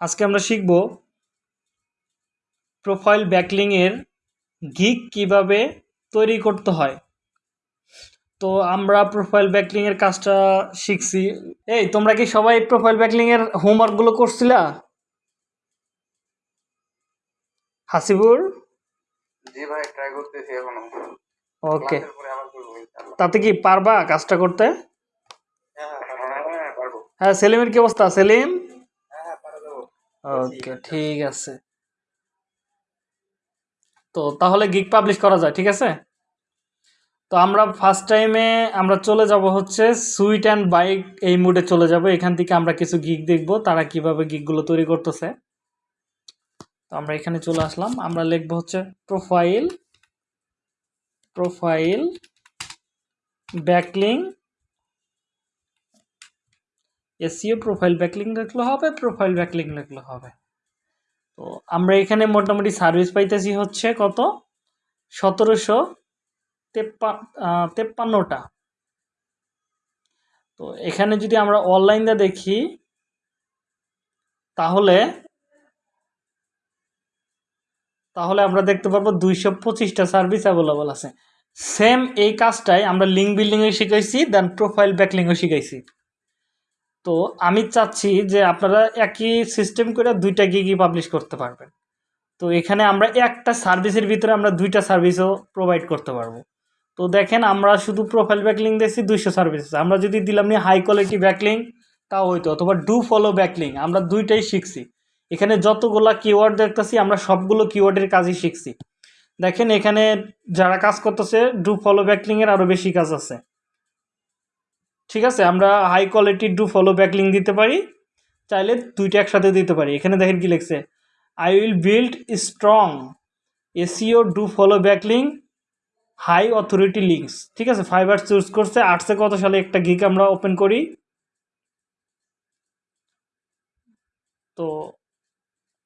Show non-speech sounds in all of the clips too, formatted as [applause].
আজকে আমরা শিখব প্রোফাইল ব্যাকলিংয়ের গিগ কীভাবে তৈরি করতে হয়। তো আমরা প্রোফাইল ব্যাকলিংয়ের কাজটা শিখছি। এই তোমরা কি সবাই প্রোফাইল ব্যাকলিংয়ের হোমওয়ার্কগুলো করছিলা? হাসিবুর? জি ভাই ট্রাই করতেছি এখনও। ওকে তাতে কি পারবা কাজটা করতে? হ্যাঁ হ্যাঁ হ্যাঁ হ্যাঁ সেলিমের কি অবস্থা? সেলিম? ওকে ঠিক আছে। তো তাহলে গিগ পাবলিশ করা যায় ঠিক আছে? তো আমরা ফার্স্ট টাইমে আমরা চলে যাব হচ্ছে সুইট অ্যান্ড বাইক এই মুডে চলে যাব। এখান থেকে আমরা কিছু গিগ দেখব তারা কীভাবে গিগগুলো তৈরি করতেছে। তো আমরা এখানে চলে আসলাম। আমরা লিখব হচ্ছে profile profile backlink SEO profile backlink লিখলে হবে প্রোফাইল ব্যাকলিং লিখলে হবে। তো আমরা এখানে মোটামুটি সার্ভিস পাইতেছি হচ্ছে কত? সতেরোশো তেপ্পা তেপ্পান্নটা। তো এখানে যদি আমরা অনলাইনে দেখি, তাহলে তাহলে আমরা দেখতে পারব দুইশো পঁচিশটা সার্ভিস অ্যাভেলেবল আছে। সেম এই কাজটাই আমরা লিঙ্ক বিল্ডিংয়ে শিখাইছি দেন প্রোফাইল ব্যাকলিংও শিখাইছি। তো আমি চাচ্ছি যে আপনারা একই সিস্টেম করে দুইটা গিগই পাবলিশ করতে পারবেন। তো এখানে আমরা একটা সার্ভিসের ভিতরে আমরা দুইটা সার্ভিসও প্রোভাইড করতে পারব। তো দেখেন আমরা শুধু প্রোফাইল ব্যাকলিং দিয়েছি, দুইশো সার্ভিস আমরা যদি দিলাম নিয়ে হাই কোয়ালিটি ব্যাকলিং তাও হইতো, অথবা ডু ফলো ব্যাকলিং আমরা দুইটাই শিখছি। এখানে যতগুলা কিওয়ার্ড দেখতেছি, আমরা সবগুলো কিওয়ার্ডের কাজই শিখছি। দেখেন এখানে যারা কাজ করতেছে ডু ফলো ব্যাকলিংয়ের আরও বেশি কাজ আছে। ঠিক আছে, আমরা হাই কোয়ালিটির ডু ফলো ব্যাকলিং দিতে পারি। চাইলে দুইটা একসাথে দিতে পারি। এখানে দেখেন কি লিখছে I will build strong SEO do follow backlink high authority links ঠিক আছে ফাইবার চুজ করছে। আর্টসে কত সালে একটা গিক আমরা ওপেন করি। তো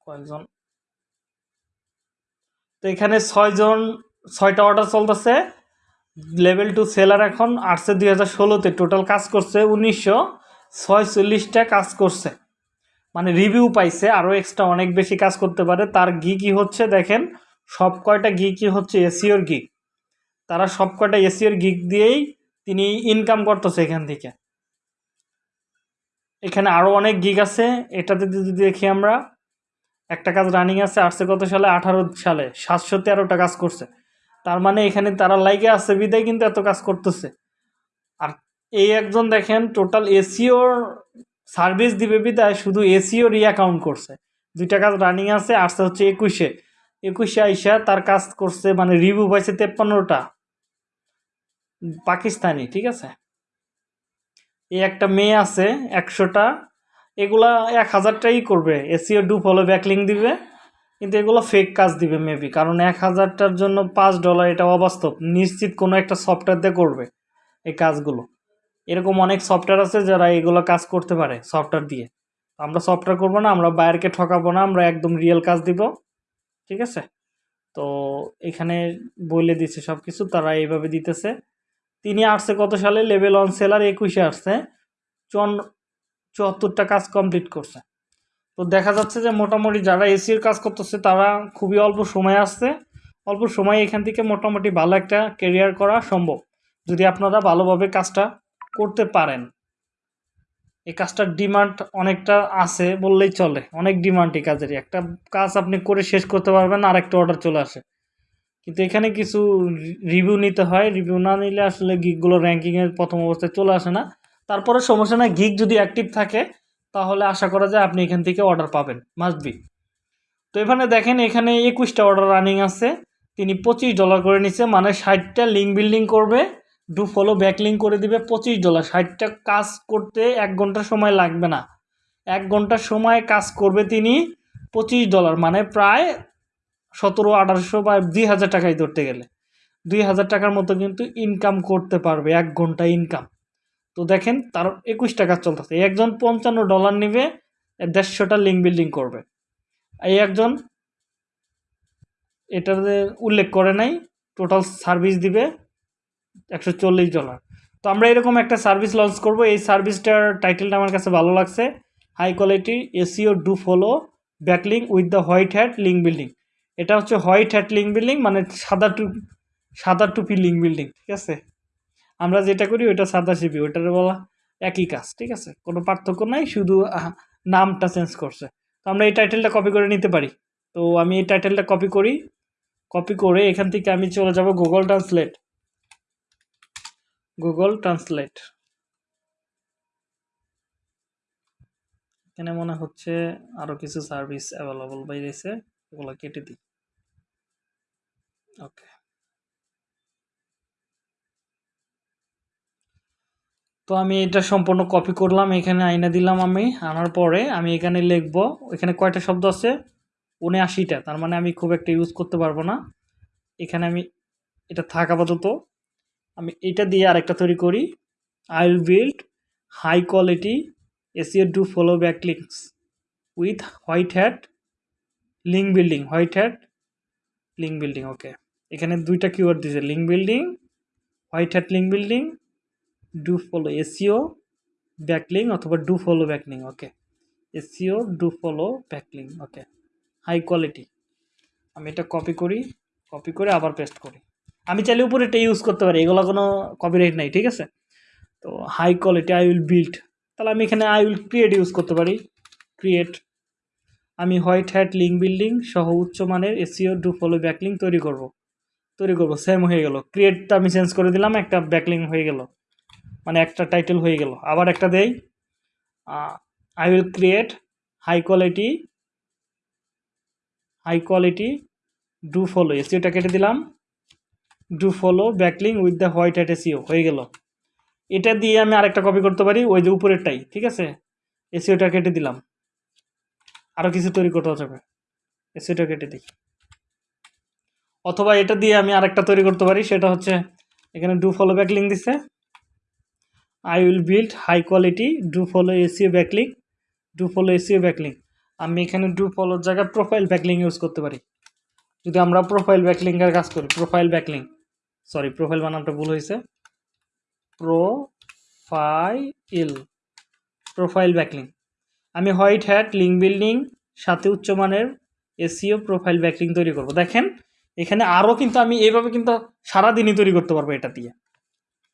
কয়েকজন, তো এখানে ছয়জন, ছয়টা অর্ডার চলতেছে। লেভেল টু সেলার এখন আটশো দুই হাজার ষোলোতে। টোটাল কাজ করছে উনিশশো ছয়চল্লিশটা কাজ করছে। মানে রিভিউ পাইছে, আরও এক্সট্রা অনেক বেশি কাজ করতে পারে। তার গি কি হচ্ছে, দেখেন, সব কয়টা গি কি হচ্ছে এসিওর গিক তারা সব কয়টা এসিওর গিক দিয়েই তিনি ইনকাম করতেছে এখান থেকে। এখানে আরও অনেক গিগ আছে। এটাতে যদি দেখি আমরা, একটা কাজ রানিং আছে, আসছে কত সালে? আঠারো সালে। সাতশো তেরোটা কাজ করছে। তার মানে এখানে তারা লাইকে আছে, বিদায় কিন্তু এত কাজ করতেছে। আর এই একজন দেখেন টোটাল এসিওর সার্ভিস দিবে বিদায়, শুধু এসিও রি অ্যাকাউন্ট করছে। দুইটা কাজ রানিং আছে, আসছে হচ্ছে একুশে। একুশে আইসা তার কাজ করছে মানে রিভিউ পাইছে তেপ্পান্নটা। পাকিস্তানি, ঠিক আছে? এই একটা মেয়ে আছে, একশোটা। এগুলা এক হাজারটাই করবে। এসিও ডু ফলো ব্যাকলিং দিবে। কিন্তু এগুলো ফেক কাজ দিবে মেবি কারণ এক হাজারটার জন্য পাঁচ ডলার এটা অবাস্তব। নিশ্চিত কোনো একটা সফটওয়্যার দিয়ে করবে এই কাজগুলো। এরকম অনেক সফটওয়্যার আছে যারা এগুলো কাজ করতে পারে সফটওয়্যার দিয়ে। আমরা সফটওয়্যার করব না, আমরা বাইরকে ঠকাবো না, আমরা একদম রিয়েল কাজ দিব। ঠিক আছে? তো এখানে বলে দিচ্ছে সব কিছু তারা এইভাবে দিতেছে। তিনি আসছে কত সালে? লেভেল অন সেলার একুশে আসছে। চন চুয়াত্তরটা কাজ কমপ্লিট করছে। তো দেখা যাচ্ছে যে মোটামুটি যারা এসির কাজ করতেছে, তারা খুবই অল্প সময় আসছে। অল্প সময়ে এখান থেকে মোটামুটি ভালো একটা কেরিয়ার করা সম্ভব, যদি আপনারা ভালোভাবে কাজটা করতে পারেন। এই কাজটার ডিমান্ড অনেকটা আছে বললেই চলে, অনেক ডিমান্ড এই কাজেরই। একটা কাজ আপনি করে শেষ করতে পারবেন, আর একটা অর্ডার চলে আসে। কিন্তু এখানে কিছু রিভিউ নিতে হয়। রিভিউ না নিলে আসলে গিকগুলো র্যাঙ্কিংয়ের প্রথম অবস্থায় চলে আসে না। তারপরে সমস্যা না গিক যদি অ্যাক্টিভ থাকে তাহলে আশা করা যায় আপনি এখান থেকে অর্ডার পাবেন। মাস্ট বি তো এখানে দেখেন, এখানে একুশটা অর্ডার রানিং আছে। তিনি পঁচিশ ডলার করে নিচ্ছে মানে ষাটটা লিঙ্ক বিল্ডিং করবে ডু ফলো ব্যাক লিঙ্ক করে দিবে, পঁচিশ ডলার ষাটটা কাজ করতে এক ঘণ্টা সময় লাগবে না। এক ঘণ্টার সময় কাজ করবে তিনি পঁচিশ ডলার মানে প্রায় সতেরো, আঠারোশো বা দুই হাজার টাকায় ধরতে গেলে। দুই হাজার টাকার মতো কিন্তু ইনকাম করতে পারবে, এক ঘণ্টা ইনকাম তো দেখেন তার একুশ টাকা চলতেছে। একজন পঞ্চান্ন ডলার নিবে দেড়শোটা লিঙ্ক বিল্ডিং করবে। এই একজন এটাতে উল্লেখ করে নাই টোটাল সার্ভিস দিবে একশো চল্লিশ ডলার তো আমরা এরকম একটা সার্ভিস লঞ্চ করব। এই সার্ভিসটার টাইটেলটা আমার কাছে ভালো লাগছে। High quality SEO do follow backlink with the white hat link building এটা হচ্ছে হোয়াইট হ্যাট লিঙ্ক বিল্ডিং মানে সাদা টুপি সাদা টুপি লিঙ্ক বিল্ডিং ঠিক আছে? আমরা যেটা করি ওইটা সাদা সিপি ওইটার বলা একই কাজ, ঠিক আছে? কোনো পার্থক্য নাই, শুধু নামটা চেঞ্জ করছে। তো আমরা এই টাইটেলটা কপি করে নিতে পারি। তো আমি এই টাইটেলটা কপি করি কপি করে এখান থেকে আমি চলে যাব গুগল ট্রান্সলেট গুগল ট্রান্সলেট এখানে মনে হচ্ছে আরও কিছু সার্ভিস অ্যাভেলেবল বাইরেছে ওগুলো কেটে দিই। ওকে তো আমি এটা সম্পূর্ণ কপি করলাম, এখানে আইনা দিলাম আমি, আনার পরে আমি এখানে লিখব, এখানে কয়টা শব্দ আছে? উনআশিটা তার মানে আমি খুব একটা ইউজ করতে পারব না। এখানে আমি, এটা থাক আপাতত। আমি এটা দিয়ে আরেকটা তৈরি করি। I will build high quality SEO do follow back links with white hat link building white hat link building okay এখানে দুইটা কিওয়ার্ড দিয়েছে link building white hat link building do follow SEO backlink অথবা do follow backlink okay SEO do follow backlink okay high quality আমি এটা copy করি copy করে আবার paste করি। আমি চাইলে উপরে এটা ইউজ করতে পারি, এগুলো কোনো কপিরাইট নাই, ঠিক আছে? তো high quality I will build তাহলে আমি এখানে আই উইল ক্রিয়েট ইউজ করতে পারি। ক্রিয়েট আমি হোয়াইট হ্যাট লিঙ্ক বিল্ডিং সহ উচ্চমানের এসিও ডু ফলো ব্যাকলিং তৈরি করব। তৈরি করব সেম হয়ে গেল। ক্রিয়েটটা আমি চেঞ্জ করে দিলাম, একটা ব্যাকলিং হয়ে গেল। মানে একটা টাইটেল হয়ে গেল। আবার একটা দেই I will create high quality high quality do follow এসিওটা কেটে দিলাম। Do follow backlink with the white hat SEO হয়ে গেল। এটা দিয়ে আমি আরেকটা কপি করতে পারি, ওই যে উপরেরটাই, ঠিক আছে? এসিওটা কেটে দিলাম। আরও কিছু তৈরি করতে হবে। এসিওটা কেটে দিই। অথবা এটা দিয়ে আমি আরেকটা তৈরি করতে পারি, সেটা হচ্ছে, এখানে ডু ফলো ব্যাকলিং দিছে। I will build high quality do follow SEO backlink do follow SEO backlink আমি এখানে ডু ফলোর জায়গায় প্রোফাইল ব্যাকলিং ইউজ করতে পারি। যদি আমরা প্রোফাইল ব্যাকলিংয়ের কাজ করি প্রোফাইল ব্যাকলিং সরি প্রোফাইল বানানটা ভুল হয়েছে। প্রো প্রোফাইল প্রোফাইল ব্যাকলিং আমি হোয়াইট হ্যাট লিঙ্ক বিল্ডিং সাথে উচ্চমানের এসিও প্রোফাইল ব্যাকলিং তৈরি করব। দেখেন, এখানে আরও কিন্তু আমি এইভাবে কিন্তু সারাদিনই তৈরি করতে পারব এটা দিয়ে।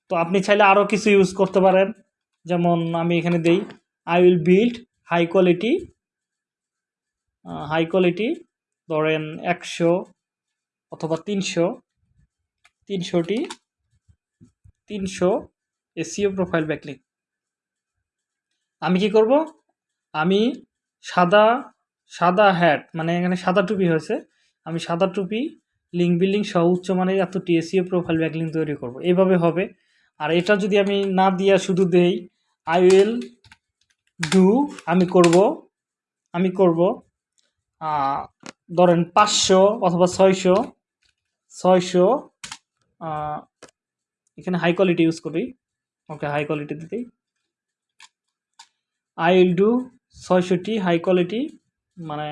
তো আপনি চাইলে আরও কিছু ইউজ করতে পারেন। যেমন আমি এখানে দেই I will build high quality high quality ধরেন একশো অথবা তিনশো, তিনশোটি, তিনশো এসিও প্রোফাইল ব্যাকলিং আমি কি করব? আমি সাদা সাদা হ্যাট মানে এখানে সাদা টুপি হয়েছে। আমি সাদা টুপি লিঙ্ক বিল্ডিং সহ উচ্চমানের এত টিএসিও প্রোফাইল ব্যাকলিং তৈরি করব। এইভাবে হবে। আর এটা যদি আমি না দিয়া শুধু দেই আই উইল ডু আমি করব আমি করব ধরেন পাঁচশো অথবা ছয়শো ছয়শো এখানে হাই কোয়ালিটি ইউজ করি। ওকে হাই কোয়ালিটি দিতেই আই উইল ডু ছয়শোটি হাই কোয়ালিটি মানে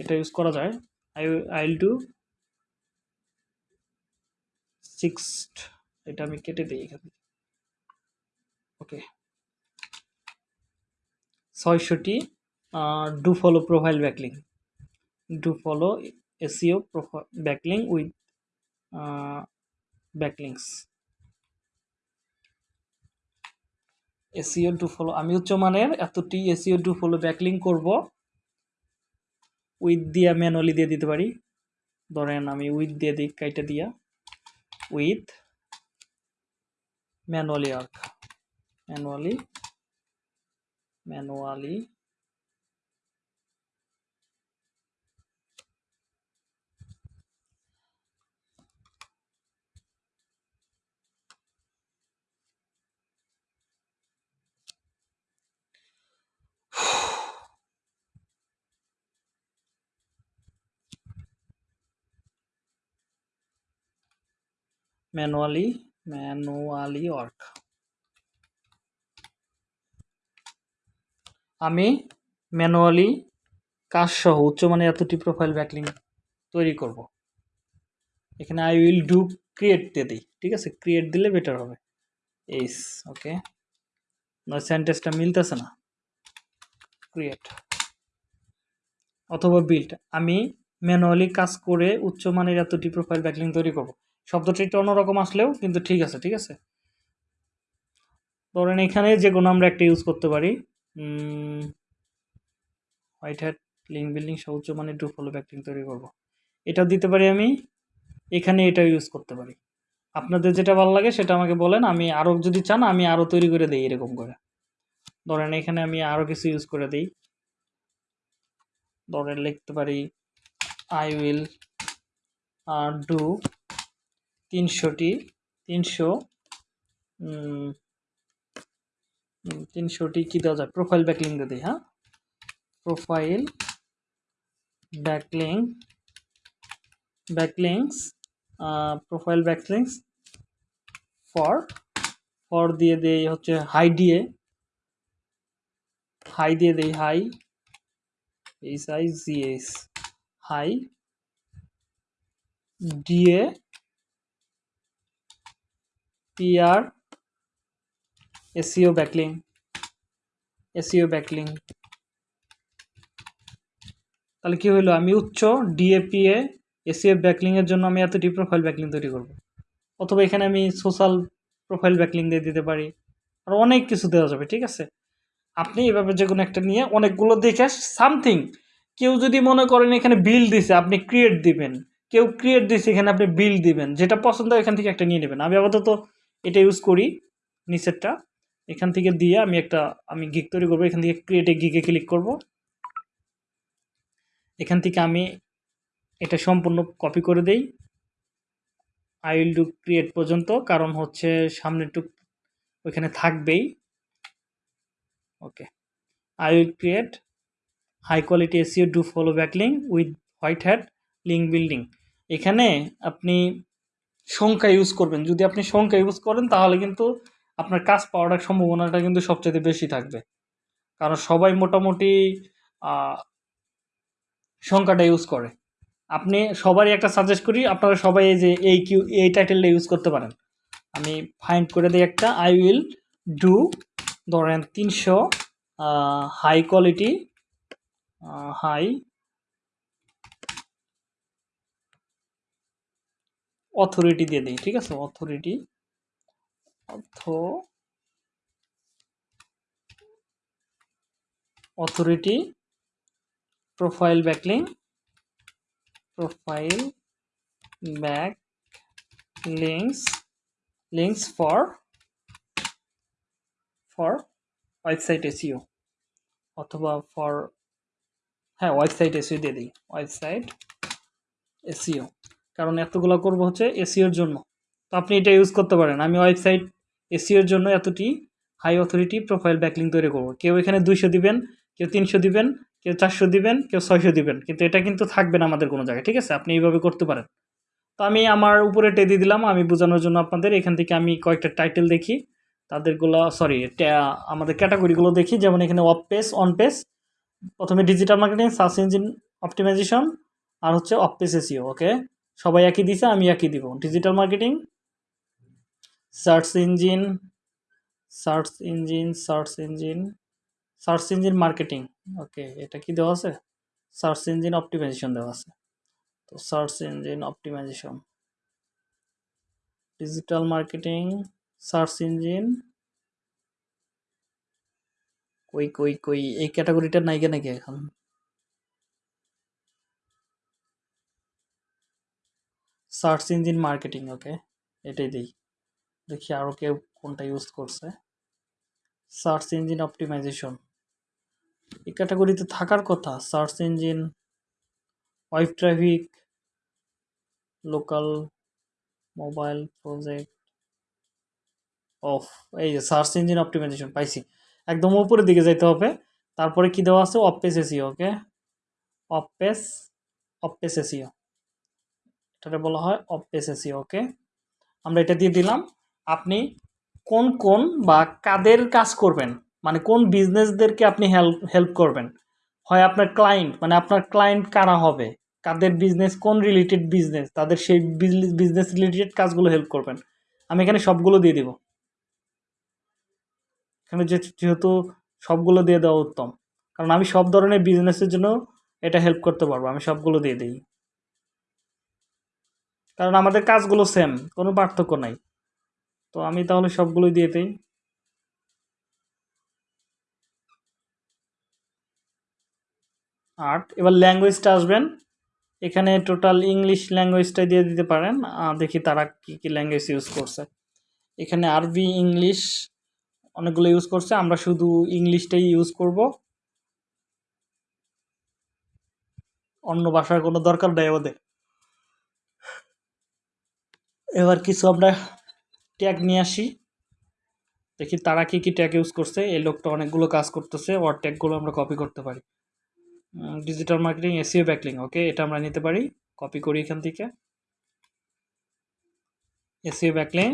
এটা ইউজ করা যায়। I I will do six এটা আমি কেটে দিই এখানে okay ছয়শোটি do follow profile backlink do follow SEO profile backlink with backlinks SEO do follow আমি উচ্চমানের এতটি এসিও ডু ফলো ব্যাকলিং করব উইথ দিয়া ম্যানুয়ালি দিয়ে দিতে পারি। ধরেন আমি উইথ দিয়ে দিই, কাইটা দিয়া। With manually work manually manually manually manually work আমি ম্যানুয়ালি কাজ সহ উচ্চমানের এতটি প্রোফাইল ব্যাকলিং তৈরি করব। এখানে আই উইল ডু ক্রিয়েট দিয়ে দিই, ঠিক আছে? ক্রিয়েট দিলে বেটার হবে। এইস ওকে নয় সেন্টেন্সটা মিলতেছে না। ক্রিয়েট অথবা বিল্ড আমি ম্যানুয়ালি কাজ করে উচ্চমানের এতটি প্রোফাইল ব্যাকলিং তৈরি করব। শব্দটি একটু অন্যরকম আসলেও কিন্তু ঠিক আছে ঠিক আছে? ধরেন এখানে যে কোনো আমরা একটা ইউজ করতে পারি হোয়াইট হ্যাট লিঙ্ক বিল্ডিং সহ উচ্চমানের ডু ফলো ব্যাকলিং তৈরি করব। এটাও দিতে পারি আমি, এখানে এটাও ইউজ করতে পারি। আপনাদের যেটা ভালো লাগে সেটা আমাকে বলেন, আমি আরও যদি চান, আমি আরও তৈরি করে দিই এরকম করে। ধরেন এখানে আমি আরও কিছু ইউজ করে দিই। ধরেন লিখতে পারি আই উইল আর ডু তিনশোটি, তিনশো তিনশোটি কী দেওয়া যায়? প্রোফাইল ব্যাকলিং দিয়ে দিই হ্যাঁ? Profile backlink backlinks profile backlinks for for দিয়ে দেই হচ্ছে হাই দিয়ে। হাই দিয়ে দেই high H I G S high DA PR SEO backlink SEO backlink. তাহলে কি হলো আমি উচ্চ ডিএপিএ এসিও ব্যাকলিংয়ের জন্য আমি এতটি প্রোফাইল ব্যাকলিং তৈরি করব। অথবা এখানে আমি সোশ্যাল প্রোফাইল ব্যাকলিং দিয়ে দিতে পারি। আর অনেক কিছু দেওয়া যাবে, ঠিক আছে? আপনি এভাবে যে কোনো একটা নিয়ে অনেকগুলো দেখে সামথিং কেউ যদি মনে করেন এখানে বিল দিছে, আপনি ক্রিয়েট দিবেন। কেউ ক্রিয়েট দিছে, এখানে আপনি বিল দিবেন। যেটা পছন্দ এখান থেকে একটা নিয়ে নেবেন। আমি আপাতত এটা ইউজ করি নিচেরটা। এখান থেকে দিয়ে আমি একটা, আমি গিক তৈরি করব। এখান থেকে ক্রিয়েটে গিকে ক্লিক করব। এখান থেকে আমি এটা সম্পূর্ণ কপি করে দেই। আই উইল ডু ক্রিয়েট পর্যন্ত, কারণ হচ্ছে সামনেটুক ওইখানে থাকবেই। Okay I will create high quality SEO do follow backlink with white hat link building এখানে আপনি সংখ্যা ইউজ করবেন। যদি আপনি সংখ্যা ইউজ করেন, তাহলে কিন্তু আপনার কাজ পাওয়ার সম্ভাবনাটা কিন্তু সবচেয়ে বেশি থাকবে। কারণ সবাই মোটামুটি সংখ্যাটা ইউজ করে। আপনি সবারই একটা সাজেস্ট করি, আপনারা সবাই এই যে, এই কিউ এই টাইটেলটা ইউজ করতে পারেন। আমি ফাইন্ড করে দিই একটা আই উইল ডু ধরেন তিনশো হাই কোয়ালিটি হাই অথরিটি দিয়ে দিই, ঠিক আছে? Authority auth authority, profile backlink, profile back links links for for website SEO অথবা ফর হ্যাঁ ওয়েবসাইট এসিও দিয়ে দিই, ওয়েবসাইট এসিও কারণ এতগুলো করব হচ্ছে এসিওর জন্য। তো আপনি এটা ইউজ করতে পারেন। আমি ওয়েবসাইট এসিওর জন্য এতটি হাই অথরিটি প্রোফাইল ব্যাকলিং তৈরি করব। কেউ এখানে দুইশো দিবেন, কেউ তিনশো দিবেন, কেউ চারশো দিবেন, কেউ ছয়শো দিবেন। কিন্তু এটা কিন্তু থাকবে না আমাদের কোনো জায়গায়, ঠিক আছে? আপনি এইভাবে করতে পারেন। তো আমি আমার উপরে টেদি দিলাম, আমি বোঝানোর জন্য আপনাদের, এখান থেকে আমি কয়েকটা টাইটেল দেখি। তাদেরগুলো সরি আমাদের ক্যাটাগরিগুলো দেখি। যেমন এখানে অফ পেস অন পেস প্রথমে digital marketing search engine optimization আর হচ্ছে অফ পেস এসিও ওকে সবাই একই দিছে, আমি একই দিব। Digital marketing search engine search engine search engine search engine marketing. Okay, এটা কি দেওয়া আছে? সার্চ ইঞ্জিন অপটিমাইজেশন দেওয়া আছে। তো search engine optimization. Digital marketing, search engine. কই কই কই, এই ক্যাটাগরিটা নাই কেন নাকি এখন? সার্চ ইঞ্জিন মার্কেটিং, ওকে, এটাই দিই। দেখি আরও কেউ কোনটা ইউজ করছে। সার্চ ইঞ্জিন অপটিমাইজেশন এই ক্যাটাগরিতে থাকার কথা search engine web traffic local mobile project off এই যে সার্চ ইঞ্জিন অপটিমাইজেশন পাইছি। একদম উপরের দিকে যাইতে হবে, তারপরে কি দেওয়া আছে? Off page SEO okay off page off page SEO এটাকে বলা হয় অফ পেস এসিও ওকে আমরা এটা দিয়ে দিলাম। আপনি কোন কোন বা কাদের কাজ করবেন? মানে কোন বিজনেসদেরকে আপনি হেল্প হেল্প করবেন? হয় আপনার ক্লায়েন্ট মানে আপনার ক্লায়েন্ট কারা হবে? কাদের বিজনেস কোন রিলেটেড বিজনেস তাদের সেই বিজনেস রিলেটেড কাজগুলো হেল্প করবেন। আমি এখানে সবগুলো দিয়ে দিব। এখানে যেহেতু সবগুলো দিয়ে দেওয়া উত্তম। কারণ আমি সব ধরনের বিজনেসের জন্য এটা হেল্প করতে পারব। আমি সবগুলো দিয়ে দিই। কারণ আমাদের কাজগুলো সেম কোনো পার্থক্য নাই। তো আমি তাহলে সবগুলোই দিয়ে দিই। আর্ট এবার ল্যাঙ্গুয়েজটা আসবেন। এখানে টোটাল ইংলিশ ল্যাঙ্গুয়েজটা দিয়ে দিতে পারেন। দেখি তারা কি কি ল্যাঙ্গুয়েজ ইউজ করছে। এখানে আরবি ইংলিশ অনেকগুলো ইউজ করছে। আমরা শুধু ইংলিশটাই ইউজ করব। অন্য ভাষার কোনো দরকার নেই ওদের এবার কিছু আমরা ট্যাগ নিয়ে আসি। দেখি তারা কি কি ট্যাগ ইউজ করছে। এই লোকটা অনেকগুলো কাজ করতেছে। ওর ট্যাগগুলো আমরা কপি করতে পারি। Digital marketing SEO backlink okay এটা আমরা নিতে পারি। কপি করি এখান থেকে। এসিও ব্যাকলিং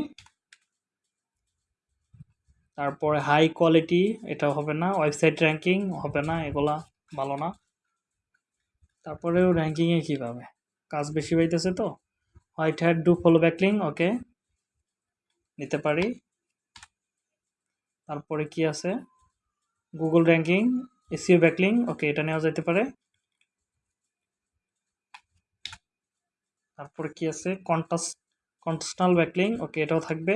তারপরে হাই কোয়ালিটি এটা হবে না। ওয়েবসাইট র্যাঙ্কিং হবে না। এগুলা ভালো না। তারপরেও র্যাঙ্কিংয়ে কীভাবে? কাজ বেশি পাইতেছে তো? White hat do follow backlink okay নিতে পারি। তারপরে কি আছে? Google ranking SEO backlink okay এটা নেওয়া যেতে পারে। তারপরে কি আছে? কন্টাস কন্টাসনাল ব্যাকলিং ওকে এটাও থাকবে।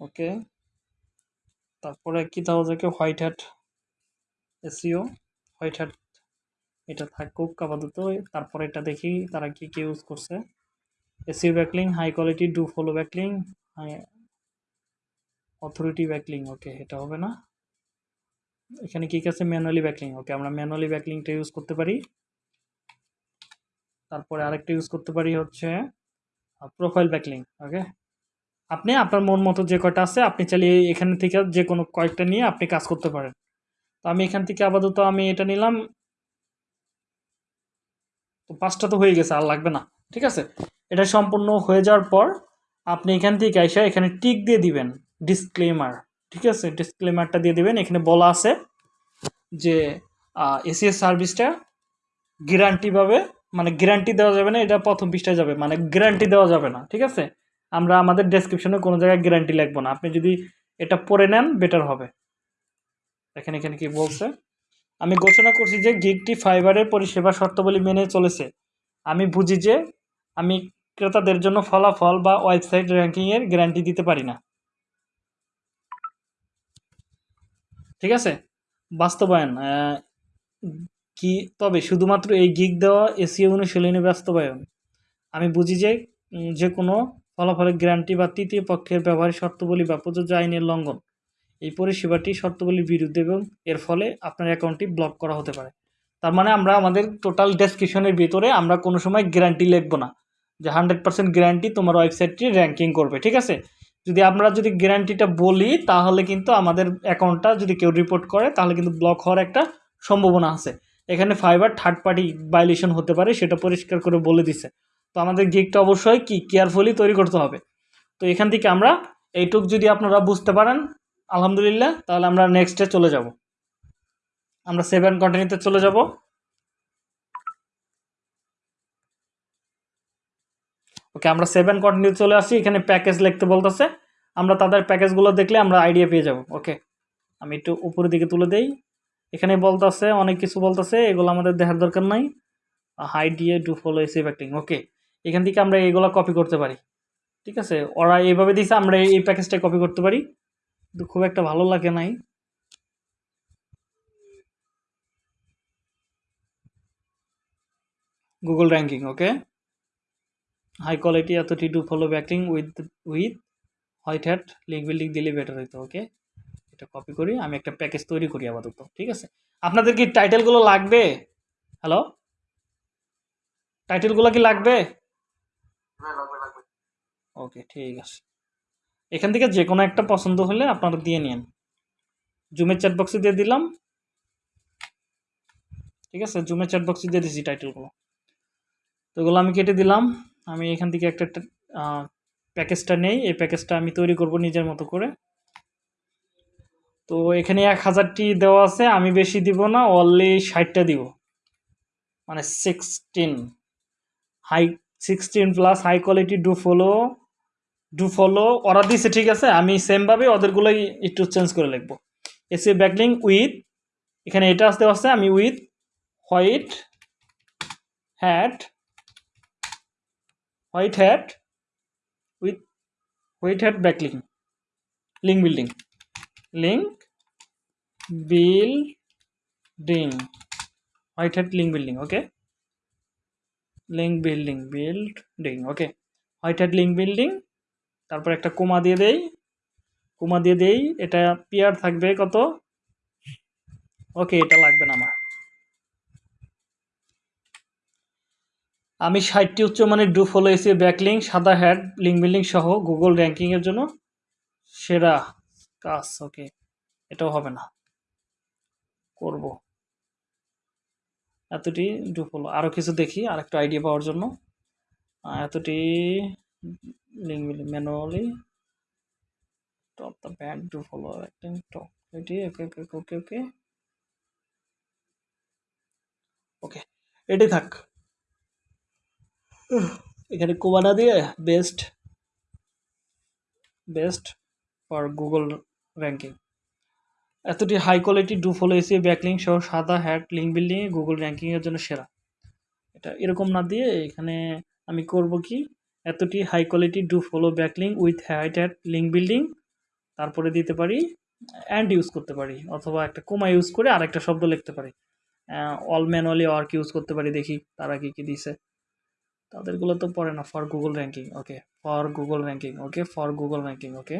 ওকে তারপরে কি যায় white hat SEO white hat এটা থাকুক আপাতত তারপরে এটা দেখি তারা কি কি ইউজ করছে। SEO backlink high quality do follow backlink authority backlink okay এটা হবে না। এখানে কি কি আছে? ম্যানুয়ালি ব্যাকলিং ওকে আমরা ম্যানুয়ালি ব্যাকলিংটা ইউজ করতে পারি। তারপরে আরেকটা ইউজ করতে পারি হচ্ছে প্রোফাইল ব্যাকলিং ওকে আপনি, আপনার মন মতো যে কয়টা আছে, আপনি চাইলে এখান থেকে যে কোনো কয়েকটা নিয়ে আপনি কাজ করতে পারেন। তো আমি এখান থেকে আপাতত আমি এটা নিলাম। তো পাঁচটা তো হয়ে গেছে, আর লাগবে না, ঠিক আছে? এটা সম্পূর্ণ হয়ে যাওয়ার পর আপনি এখান থেকে এসে এখানে টিক দিয়ে দিবেন ডিসক্লেমার ঠিক আছে? ডিসক্লেমারটা দিয়ে দিবেন, এখানে বলা আছে যে এসিএস সার্ভিসটা গ্যারান্টি পাবে মানে গ্যারান্টি দেওয়া যাবে না, এটা প্রথম পৃষ্ঠায় যাবে মানে গ্যারান্টি দেওয়া যাবে না, ঠিক আছে? আমরা আমাদের ডেসক্রিপশনে কোনো জায়গায় গ্যারান্টি লিখব না, আপনি যদি এটা পড়ে নেন বেটার হবে। দেখেন এখানে কি বলছে? আমি ঘোষণা করছি যে গিগটি ফাইবারের পরিষেবা শর্তাবলী মেনে চলেছে। আমি বুঝি যে আমি ক্রেতাদের জন্য ফলাফল বা ওয়েবসাইট র্যাঙ্কিংয়ের গ্যারান্টি দিতে পারি না। ঠিক আছে? বাস্তবায়ন কি, তবে শুধুমাত্র এই গিগ দেওয়া এসিও অনুশীলনী বাস্তবায়ন। আমি বুঝি যে যে কোনো ফলাফলের গ্যারান্টি বা তৃতীয় পক্ষের ব্যবহারের শর্তাবলী বা প্রযোজ্য আইনের লঙ্ঘন। এই পরিষেবাটি শর্তাবলীর বিরুদ্ধে এবং এর ফলে আপনার অ্যাকাউন্টটি ব্লক করা হতে পারে। তার মানে আমরা আমাদের টোটাল ডেসক্রিপশনের ভিতরে আমরা কোনো সময় গ্যারান্টি লিখব না। যে হান্ড্রেড পার্সেন্ট গ্যারান্টি তোমার ওয়েবসাইটটি র্যাঙ্কিং করবে, ঠিক আছে? যদি আমরা যদি গ্যারান্টিটা বলি, তাহলে কিন্তু আমাদের অ্যাকাউন্টটা যদি কেউ রিপোর্ট করে, তাহলে কিন্তু ব্লক হওয়ার একটা সম্ভাবনা আছে। এখানে ফাইবার থার্ড পার্টি ভাইলেশন হতে পারে, সেটা পরিষ্কার করে বলে দিছে। তো আমাদের গিকটা অবশ্যই কি কেয়ারফুলি তৈরি করতে হবে। তো এখান থেকে আমরা এইটুক যদি আপনারা বুঝতে পারেন আলহামদুলিল্লাহ, তাহলে আমরা নেক্সটে চলে যাব। আমরা সেভেন কন্টিনিউতে চলে যাব। ওকে আমরা সেভেন কন্টিনিউ চলে আসি, এখানে প্যাকেজ লিখতে বলতেছে। আমরা তাদের প্যাকেজগুলো দেখলে আমরা আইডিয়া পেয়ে যাব। ওকে আমি একটু উপরের দিকে তুলে দেই। এখানে বলতেছে, অনেক কিছু বলতেছে, এগুলো আমাদের দেখার দরকার নাই। হাই ডিএ ডু ফলো এসিভ অ্যাক্টিং ওকে এখান থেকে আমরা এগুলো কপি করতে পারি। ঠিক আছে, ওরা এইভাবে দিয়েছে আমরা এই প্যাকেজটা কপি করতে পারি। কিন্তু খুব একটা ভালো লাগে নাই। Google ranking okay high quality এতটি do follow backing with with white hat link building দিলে বেটার হইতো ওকে এটা কপি করি আমি একটা প্যাকেজ তৈরি করি আপাতত ঠিক আছে? আপনাদের কি টাইটেলগুলো লাগবে? হ্যালো টাইটেলগুলো কি লাগবে? হ্যাঁ, ওকে ঠিক আছে। এখান থেকে যে কোনো একটা পছন্দ হলে আপনারা দিয়ে নিন। জুমের চ্যাট বক্সে দিয়ে দিলাম। ঠিক আছে জুমের চ্যাট বক্সে দিয়ে দিছি টাইটেলগুলো তো এগুলো আমি কেটে দিলাম। আমি এখান থেকে একটা প্যাকেজটা নেই। এই প্যাকেজটা আমি তৈরি করব নিজের মতো করে। তো এখানে এক হাজারটি দেওয়া আছে। আমি বেশি দিব না অনলি ষাটটা দিব। মানে sixteen high sixteen plus high quality do follow do follow ওরা দিছে, ঠিক আছে? আমি সেমভাবে ওদেরগুলোই একটু চেঞ্জ করে লিখব। এসি ব্যাকলিং উইথ এখানে এটা আসতে আসতে আমি with white hat white hat with white hat backlink link building link building white hat link building okay link building building okay white hat link building তারপর একটা কোমা দিয়ে দেই। কোমা দিয়ে দেই, এটা পিয়ার থাকবে কত? ওকে, এটা লাগবে না আমার। আমি ষাটটি উচ্চমানের ডু ফলো এসি ব্যাকলিং সাদা হ্যাড লিঙ্ক বিল্ডিং সহ গুগল র্যাঙ্কিংয়ের জন্য সেরা কাজ, ওকে। এটাও হবে না। করব। এতটি ডু ফলো। আরও কিছু দেখি আর একটু আইডিয়া পাওয়ার জন্য। এতটি link building manually top the band do follow একটা টপ এটি ওকে ওকে ওকে ওকে ওকে এটি থাক এখানে কোমানা দিয়ে best best for Google ranking এতটি high quality do follow SEO backlink সহ সাদা হ্যাট লিঙ্ক বিল্ডিং গুগল র্যাঙ্কিংয়ের জন্য সেরা। এটা এরকম না দিয়ে এখানে আমি করব কি? এতটি high quality do follow backlink with white hat link building তারপরে দিতে পারি অ্যান্ড ইউজ করতে পারি, অথবা একটা কোমা ইউজ করে আরেকটা শব্দ লিখতে পারি। অল ম্যানুয়ালি ওয়ার্ক ইউজ করতে পারি, দেখি তারা কী কী দিছে। তাদেরগুলো তো পড়ে না for Google ranking okay for Google ranking okay for Google ranking okay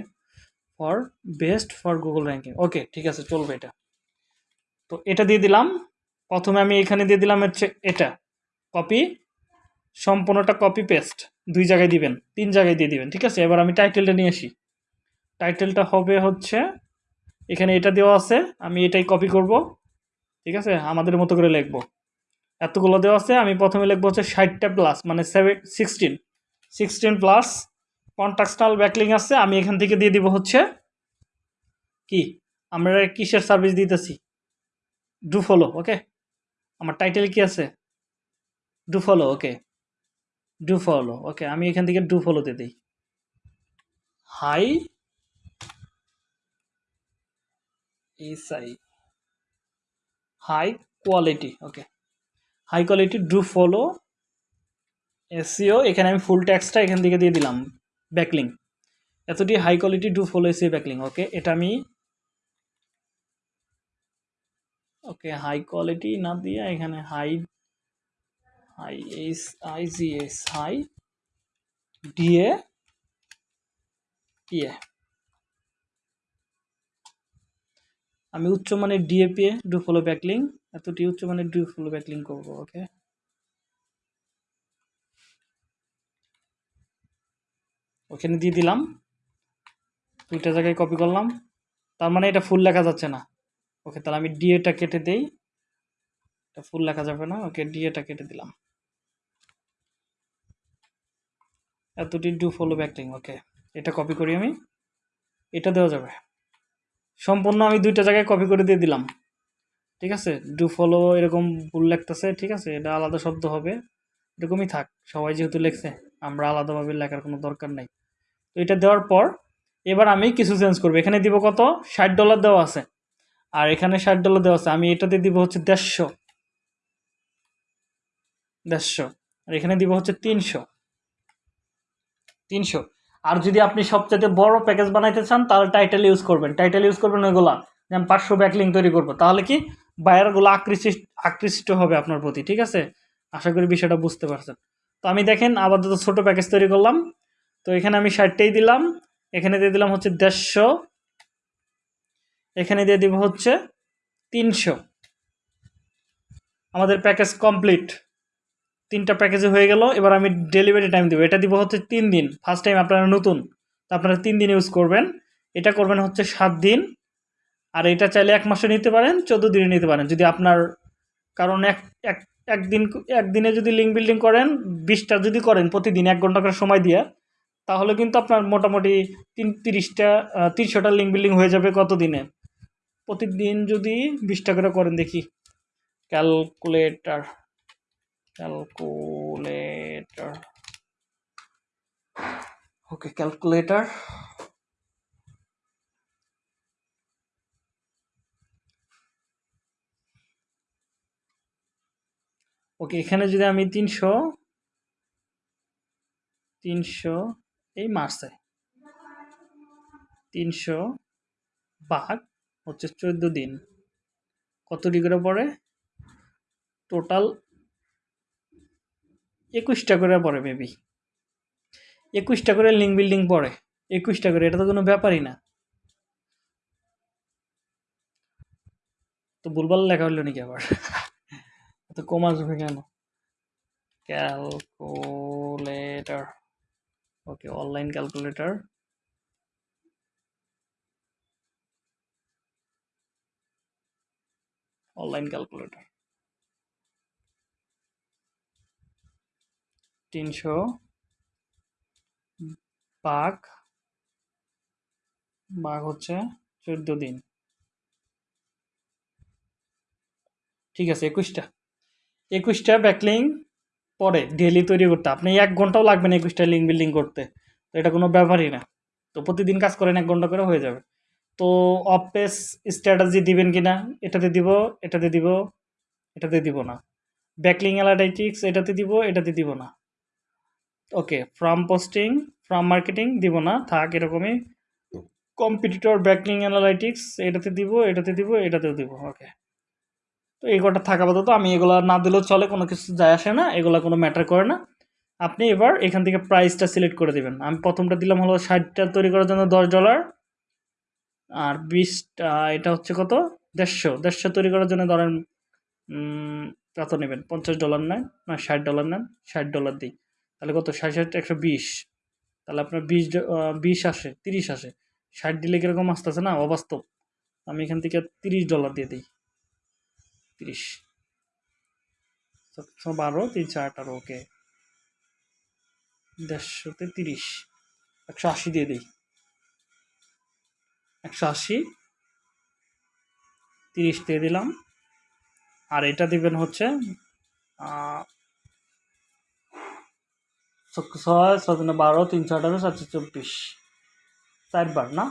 for best for Google ranking okay ঠিক আছে, চলবে এটা। তো এটা দিয়ে দিলাম, প্রথমে আমি এখানে দিয়ে দিলাম হচ্ছে এটা কপি সম্পূর্ণটা কপি পেস্ট দুই জায়গায় দিবেন, তিন জায়গায় দিয়ে দিবেন, ঠিক আছে? এবার আমি টাইটেলটা নিয়ে আসি। টাইটেলটা হবে হচ্ছে, এখানে এটা দেওয়া আছে, আমি এটাই কপি করব, ঠিক আছে? আমাদের মতো করে লিখব। এতগুলো দেওয়া আছে, আমি প্রথমে লিখব হচ্ছে ষাটটা প্লাস মানে seven sixteen sixteen plus contextual backlink আছে, আমি এখান থেকে দিয়ে দিব হচ্ছে কি? আমরা কিসের সার্ভিস দিতেছি? ডু ফলো ওকে আমার টাইটেল কি আছে? Do follow okay do follow okay আমি এখান থেকে ডু ফলো দিয়ে দিই। High SI high quality okay high quality do follow SEO এখানে আমি ফুল ট্যাক্সটা এখান থেকে দিয়ে দিলাম। ব্যাকলিং এতটি high quality do follow SEO backlink okay এটা আমি ওকে হাই কোয়ালিটি না দিয়ে এখানে high high S I G S high DA ইয়ে আমি উচ্চমানের ডিএপিএ ডু ফলো ব্যাকলিং এতটি উচ্চমানের ডু ফলো ব্যাকলিং করব, ওকে? ওখানে দিয়ে দিলাম। দুইটা জায়গায় কপি করলাম। তার মানে এটা ফুল লেখা যাচ্ছে না। ওকে, তাহলে আমি ডিএটা কেটে দেই। এটা ফুল লেখা যাবে না। ওকে ডিএটা কেটে দিলাম। এতটি ডু ফলো ব্যাকলিং ওকে এটা কপি করি আমি। এটা দেওয়া যাবে। সম্পূর্ণ আমি দুইটা জায়গায় কপি করে দিয়ে দিলাম। ঠিক আছে? ডু ফলো এরকম ভুল লাগতেছে ঠিক আছে? এটা আলাদা শব্দ হবে। এরকমই থাক। সবাই যেহেতু লেখছে, আমরা আলাদাভাবে লেখার কোনো দরকার নাই। তো এটা দেওয়ার পর, এবার আমি কিছু চেঞ্জ করব। এখানে দিব কত? ষাট ডলার দেওয়া আছে। আর এখানে ষাট ডলার দেওয়া আছে। আমি এটাতে দিব হচ্ছে দেড়শো। দেড়শো। আর এখানে দিব হচ্ছে তিনশো। তিনশো। আর যদি আপনি সবচেয়ে বড় প্যাকেজ বানাইতে চান, তাহলে টাইটেল ইউজ করবেন। টাইটেল ইউজ করবেন ওইগুলা যেমন পাঁচশো ব্যাকলিং তৈরি করব। তাহলে কি বায়ারগুলো আকৃষ্ট আকৃষ্ট হবে আপনার প্রতি, ঠিক আছে? আশা করি বিষয়টা বুঝতে পারছেন। তো আমি দেখেন আপাতত ছোটো প্যাকেজ তৈরি করলাম। তো এখানে আমি ষাটটাই দিলাম। এখানে দিয়ে দিলাম হচ্ছে দেড়শো। এখানে দিয়ে দিব হচ্ছে তিনশো। আমাদের প্যাকেজ কমপ্লিট তিনটা প্যাকেজে হয়ে গেল, এবার আমি ডেলিভারি টাইম দেবো। এটা দিব হচ্ছে তিন দিন। ফার্স্ট টাইম আপনারা নতুন, তো আপনারা তিন দিন ইউজ করবেন। এটা করবেন হচ্ছে সাত দিন। আর এটা চাইলে এক মাসে নিতে পারেন, চোদ্দ দিনে নিতে পারেন। যদি আপনার, কারণ এক এক একদিন একদিনে যদি লিঙ্ক বিল্ডিং করেন, বিশটা যদি করেন প্রতিদিন, এক ঘণ্টা করে সময় দিয়ে, তাহলে কিন্তু আপনার মোটামুটি তিন, তিরিশটা তিনশোটা লিঙ্ক বিল্ডিং হয়ে যাবে কত দিনে প্রতিদিন যদি বিশটা করে করেন দেখি। Calculator calculator okay calculator okay এখানে যদি আমি তিনশো তিনশো, এই মাসে তিনশো ভাগ হচ্ছে চোদ্দ দিন। কত ডিগ্রি পড়ে? টোটাল একুশটা করে পড়ে মেবি একুশটা করে লিঙ্ক বিল্ডিং পড়ে। একুশটা করে, এটা তো কোনো ব্যাপারই না। তো ভুলভাল লেখা হলো নাকি আবার? [laughs] তো কম আসবে কেন? Calculator okay online calculator online calculator তিনশো, বাঘ বাঘ হচ্ছে চোদ্দ দিন। ঠিক আছে, একুশটা। একুশটা ব্যাকলিং পরে ডেলি তৈরি করতে। আপনি এক ঘন্টাও লাগবে না একুশটা লিঙ্ক বিল্ডিং করতে। তো এটা কোনো ব্যাপারই না। তো প্রতিদিন কাজ করেন এক ঘণ্টা করে হয়ে যাবে। তো অফ পেস স্ট্র্যাটাজি দিবেন কি না এটাতে দিব এটাতে দিব এটাতে দিব না। ব্যাকলিং অ্যানালাইটিক্স, এটাতে দিব এটাতে দিব না। Okay from posting from marketing দিব না, থাক, এরকমই। কম্পিটিটর ব্যাকলিং অ্যানালাইটিক্স এটাতে দিব এটাতে দিব, এটাতেও দিব ওকে তো এই কটা থাকা আপাতত, আমি এগুলো না দিলেও চলে, কোনো কিছু যায় আসে না, এগুলো কোনো ম্যাটার করে না। আপনি এবার এখান থেকে প্রাইসটা সিলেক্ট করে দেবেন। আমি প্রথমটা দিলাম হলো ষাটটা তৈরি করার জন্য দশ ডলার আর বিশটা, এটা হচ্ছে কত? দেড়শো। দেড়শো তৈরি করার জন্য ধরেন কত নেবেন? পঞ্চাশ ডলার নেন, না, ষাট ডলার নেন, ষাট ডলার দিই। তাহলে কত? ষাট ষাট একশো বিশ। তাহলে আপনার বিশ বিশ আসে, তিরিশ আসে। ষাট দিলে কীরকম আসতেছে না? অবাস্তব। আমি এখান থেকে তিরিশ ডলার দিয়ে দিই। তিরিশ। সাতশো বারো তিনশো আঠারো, ওকে। দেড়শোতে তিরিশ। একশো আশি দিয়ে দিই। একশো আশি। তিরিশ দিয়ে দিলাম। আর এটা দিবেন হচ্ছে ছয় ছয় বারো তিনশো আঠারো সাতশো চব্বিশ। চারবার, না?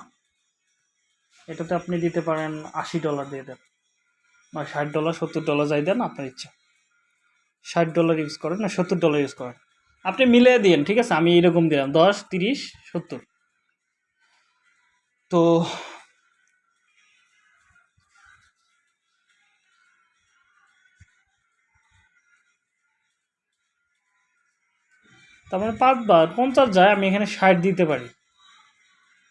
এটাতে আপনি দিতে পারেন আশি ডলার দিয়ে দেন। না ষাট ডলার সত্তর ডলার যাই দেন, আপনার ইচ্ছা। ষাট ডলার ইউজ করেন না, সত্তর ডলার ইউজ করেন। আপনি মিলিয়ে দিন ঠিক আছে? আমি এরকম দিলাম, দশ, তিরিশ, সত্তর। তো তার মানে পাঁচবার, পঞ্চাশ যায়, আমি এখানে ষাট দিতে পারি।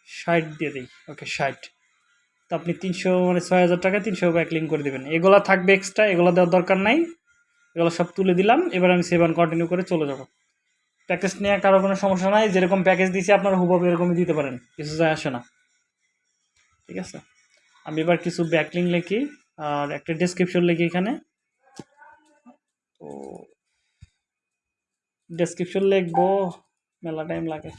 ষাট দিয়ে দিই, ওকে, ষাট। তো আপনি তিনশো মানে ছয় হাজার টাকা তিনশো ব্যাকলিং করে দেবেন। এগুলা থাকবে এক্সট্রা এগুলো দেওয়ার দরকার নাই। এগুলো সব তুলে দিলাম, এবার আমি সেভেন কন্টিনিউ করে চলে যাব। প্যাকেজ নিয়ে কারও কোনো সমস্যা নাই, যেরকম প্যাকেজ দিয়েছি আপনারা হুবহু এরকমই দিতে পারেন, কিছু যায় আসে না। ঠিক আছে? আমি এবার কিছু ব্যাকলিং লিখি, আর একটা ডেসক্রিপশন লিখি এখানে। তো ডেসক্রিপশন লিখব, মেলা টাইম লাগে।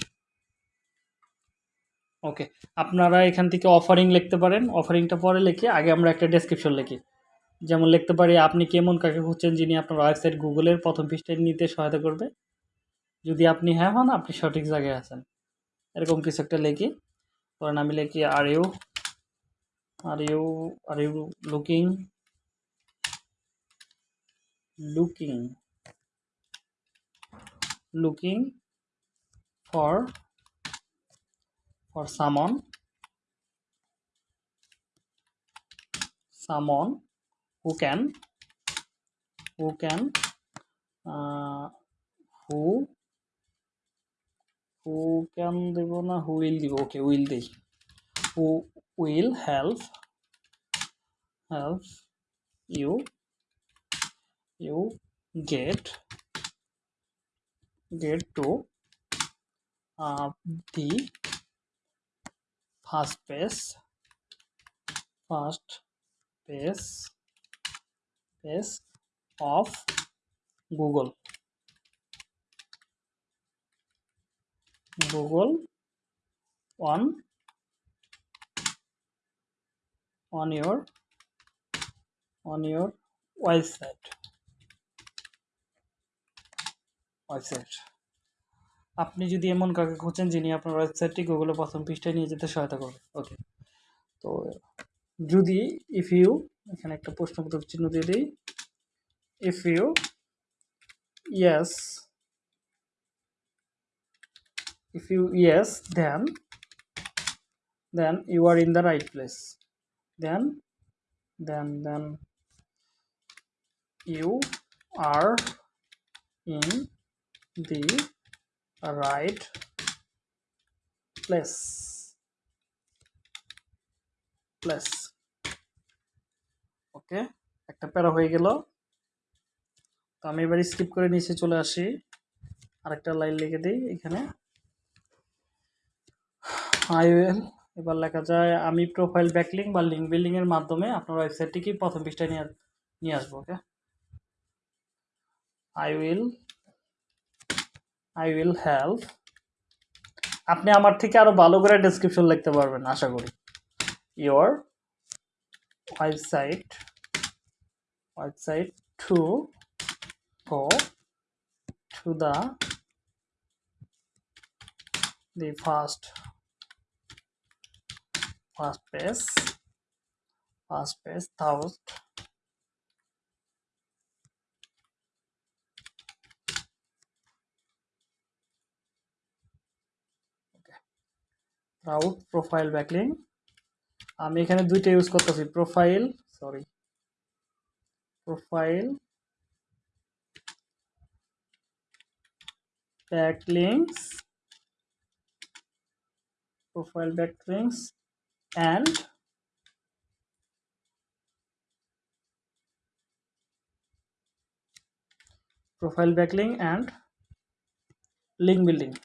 ওকে আপনারা এখান থেকে অফারিং লিখতে পারেন। অফারিংটা পরে লিখে আগে আমরা একটা ডেসক্রিপশন লিখি। যেমন লিখতে পারি, আপনি কেমন কাকে খুঁজছেন যিনি আপনার ওয়েবসাইট গুগলের প্রথম পৃষ্ঠায় নিতে সহায়তা করবে? যদি আপনি হ্যাঁ হন, আপনি সঠিক জায়গায় আছেন। এরকম কিছু একটা লিখি। ধরেন আমি লিখি are you are you are you looking looking looking for for someone someone who can who can uh, who who can দেব না who will দিব ওকে will দেই who will help help you you get get to uh, the first page first page page of google. Google on on your on your website website আপনি যদি এমন কাউকে খুঁজছেন যিনি আপনার ওয়েবসাইটটি গুগলে প্রথম পৃষ্ঠায় নিয়ে যেতে সহায়তা করবে ওকে তো, যদি ইফ ইউ এখানে একটা প্রশ্নবোধক চিহ্ন দিয়ে দিই। If you yes if you yes, then then you are in the right place. Then then then you are in the right place. Place. Okay একটা প্যারা হয়ে গেল। তো আমি এবার স্কিপ করে নিচে চলে আসি। আরেকটা লাইন লিখে দিই এখানে। আই উইল এবার লেখা যায়, আমি প্রোফাইল ব্যাকলিং বা লিঙ্ক বিল্ডিং এর মাধ্যমে আপনার ওয়েবসাইটটিকে প্রথম পৃষ্ঠায় নিয়ে নিয়ে আসব okay I will I will help আপনি আমার থেকে আরও ভালো করে ডেসক্রিপশন লিখতে পারবেন, আশা করি। Your website website to go to the the first first page first page, thousand route profile backlink আমি এখানে দুইটা ইউজ করতেছি profile sorry profile backlinks profile backlinks and profile backlink and link building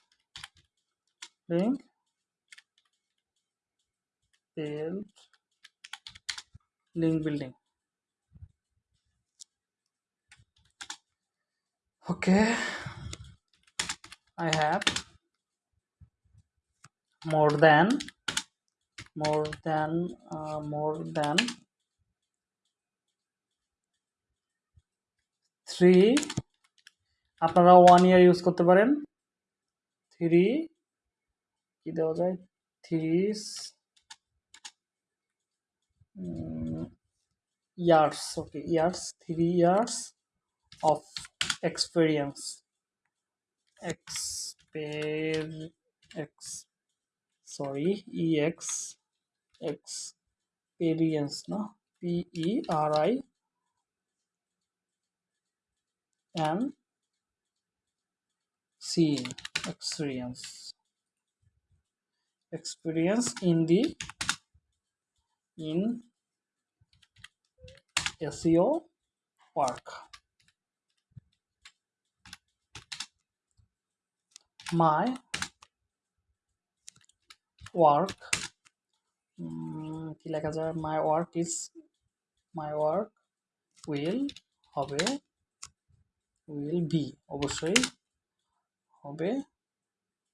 link build link building okay i have more than more than uh, more than three আপনারা one year use করতে পারেন three কি দেওয়া যায় three Mm, years okay years three years of experience. Exper x sorry ex experience no p e r i and seeing experience. Experience in the in seo work my work কি লেখা যায়? My work is my work will হবে will be অবশ্যই হবে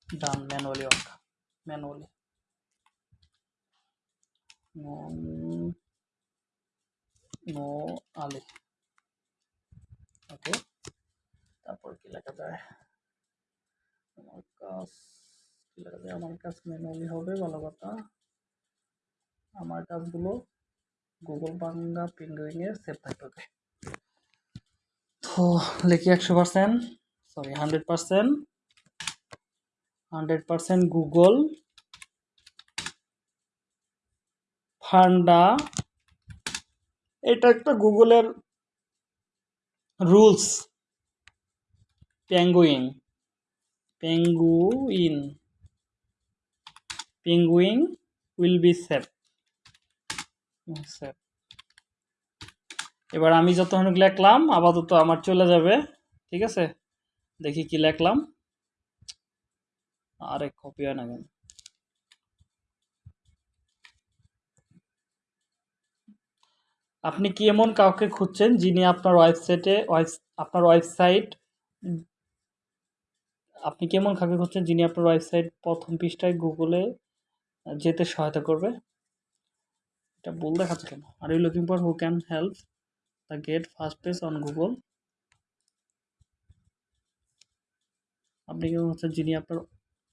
done manually work manually নো আলি okay তারপর কি লেখা যায় আমার কাজ কি লেখা যায় আমার কাজ ম্যানুয়ালি হবে ভালো কথা আমার কাজগুলো গুগল বাংলা পিঙ্গুইং এ সেভ থাকবে ওকে তো লিখি একশো percent sorry hundred percent hundred percent Google ফান্ডা এটা একটা গুগলের rules. Penguin penguin. Penguin will be safe safe এবার আমি যতক্ষণ লেখলাম, আপাতত আমার চলে যাবে। ঠিক আছে? দেখি কি লেখলাম। আরে কপি হয় না কেন? আপনি কি এমন কাউকে খুঁজছেন যিনি আপনার ওয়েবসাইটে আপনার ওয়েবসাইট, আপনি কি এমন কাউকে খুঁজছেন যিনি আপনার ওয়েবসাইট প্রথম পৃষ্ঠায় গুগলে যেতে সহায়তা করবে? এটা ভুল দেখাচ্ছে কেন? Are you looking for who can help the get first page on Google আপনি কেমন হচ্ছেন যিনি আপনার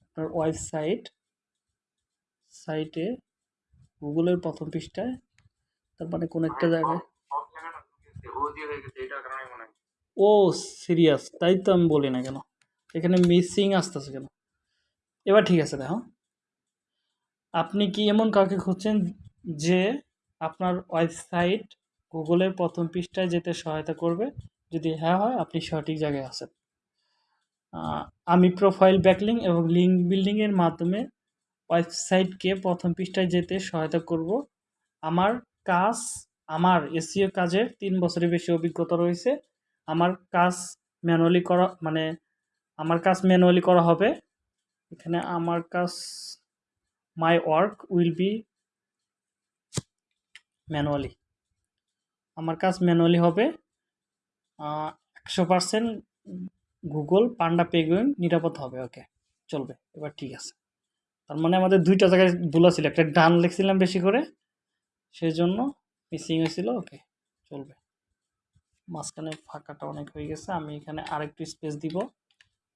আপনার ওয়েবসাইট, সাইটে গুগলের প্রথম পৃষ্ঠায় তার মানে কোন একটা জায়গায়। ও সিরিয়াস তাই তো আমি বলি না কেন? এখানে মিসিং আসতেছে কেন? এবার ঠিক আছে, দেখো। আপনি কি এমন কাউকে খুঁজছেন যে আপনার ওয়েবসাইট গুগলের প্রথম পৃষ্ঠায় যেতে সহায়তা করবে? যদি হ্যাঁ হয়, আপনি সঠিক জায়গায় আছেন। আমি প্রোফাইল ব্যাকলিং এবং লিঙ্ক বিল্ডিংয়ের মাধ্যমে ওয়েবসাইটকে প্রথম পৃষ্ঠায় যেতে সহায়তা করব। আমার কাজ আমার এসিও কাজের তিন বছরের বেশি অভিজ্ঞতা রয়েছে। আমার কাজ ম্যানুয়ালি করা মানে আমার কাজ ম্যানুয়ালি করা হবে। এখানে আমার কাজ, my work will be manually. আমার কাজ ম্যানুয়ালি হবে। একশো পার্সেন্ট গুগল, পান্ডা, পেগুইন নিরাপদ হবে, ওকে। চলবে, এবার ঠিক আছে। তার মানে আমাদের দুইটা জায়গায় ভুল ছিল একটা ডান লিখছিলাম বেশি করে সেই জন্য মিসিং হয়েছিল ওকে চলবে। মাঝখানে ফাঁকাটা অনেক হয়ে গেছে, আমি এখানে আরেকটু স্পেস দিব।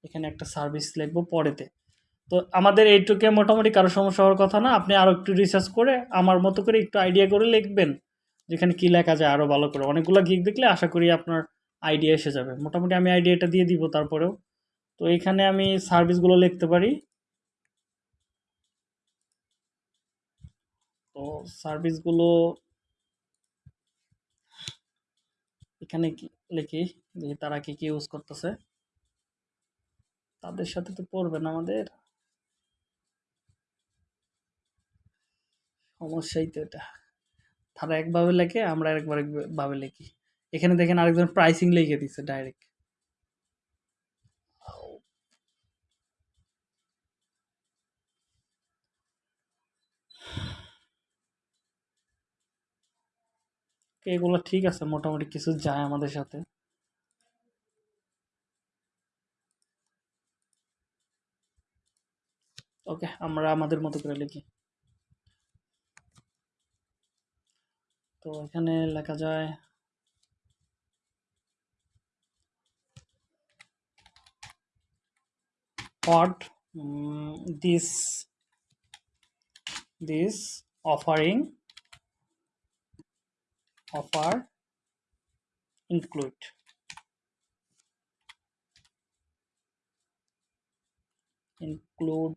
এখানে একটা সার্ভিস লিখব পরেতে। তো আমাদের এইটুকে মোটামুটি কারও সমস্যা হওয়ার কথা না, আপনি আরও একটু রিসার্চ করে আমার মতো করে একটু আইডিয়া করে লিখবেন, যেখানে কী লেখা যায় আরও ভালো করে। অনেকগুলো গিক দেখলে আশা করি আপনার আইডিয়া এসে যাবে। মোটামুটি আমি আইডিয়াটা দিয়ে দিব তারপরেও। তো এখানে আমি সার্ভিসগুলো লিখতে পারি। তো সার্ভিসগুলো এখানে লিখি যে তারা কি কি ইউজ করতেছে? তাদের সাথে তো পড়বে না আমাদের। সমস্যাই তো এটা। তারা একভাবে লেখে, আমরা একবার একভাবে লিখি। এখানে দেখেন আরেকজন প্রাইসিং লিখে দিচ্ছে ডাইরেক্ট এগুলো ঠিক আছে মোটামুটি কিছু যায় আমাদের সাথে। ওকে আমরা আমাদের মতো করে লিখি। তো এখানে লেখা যায় mm, this this offering offer include. Include.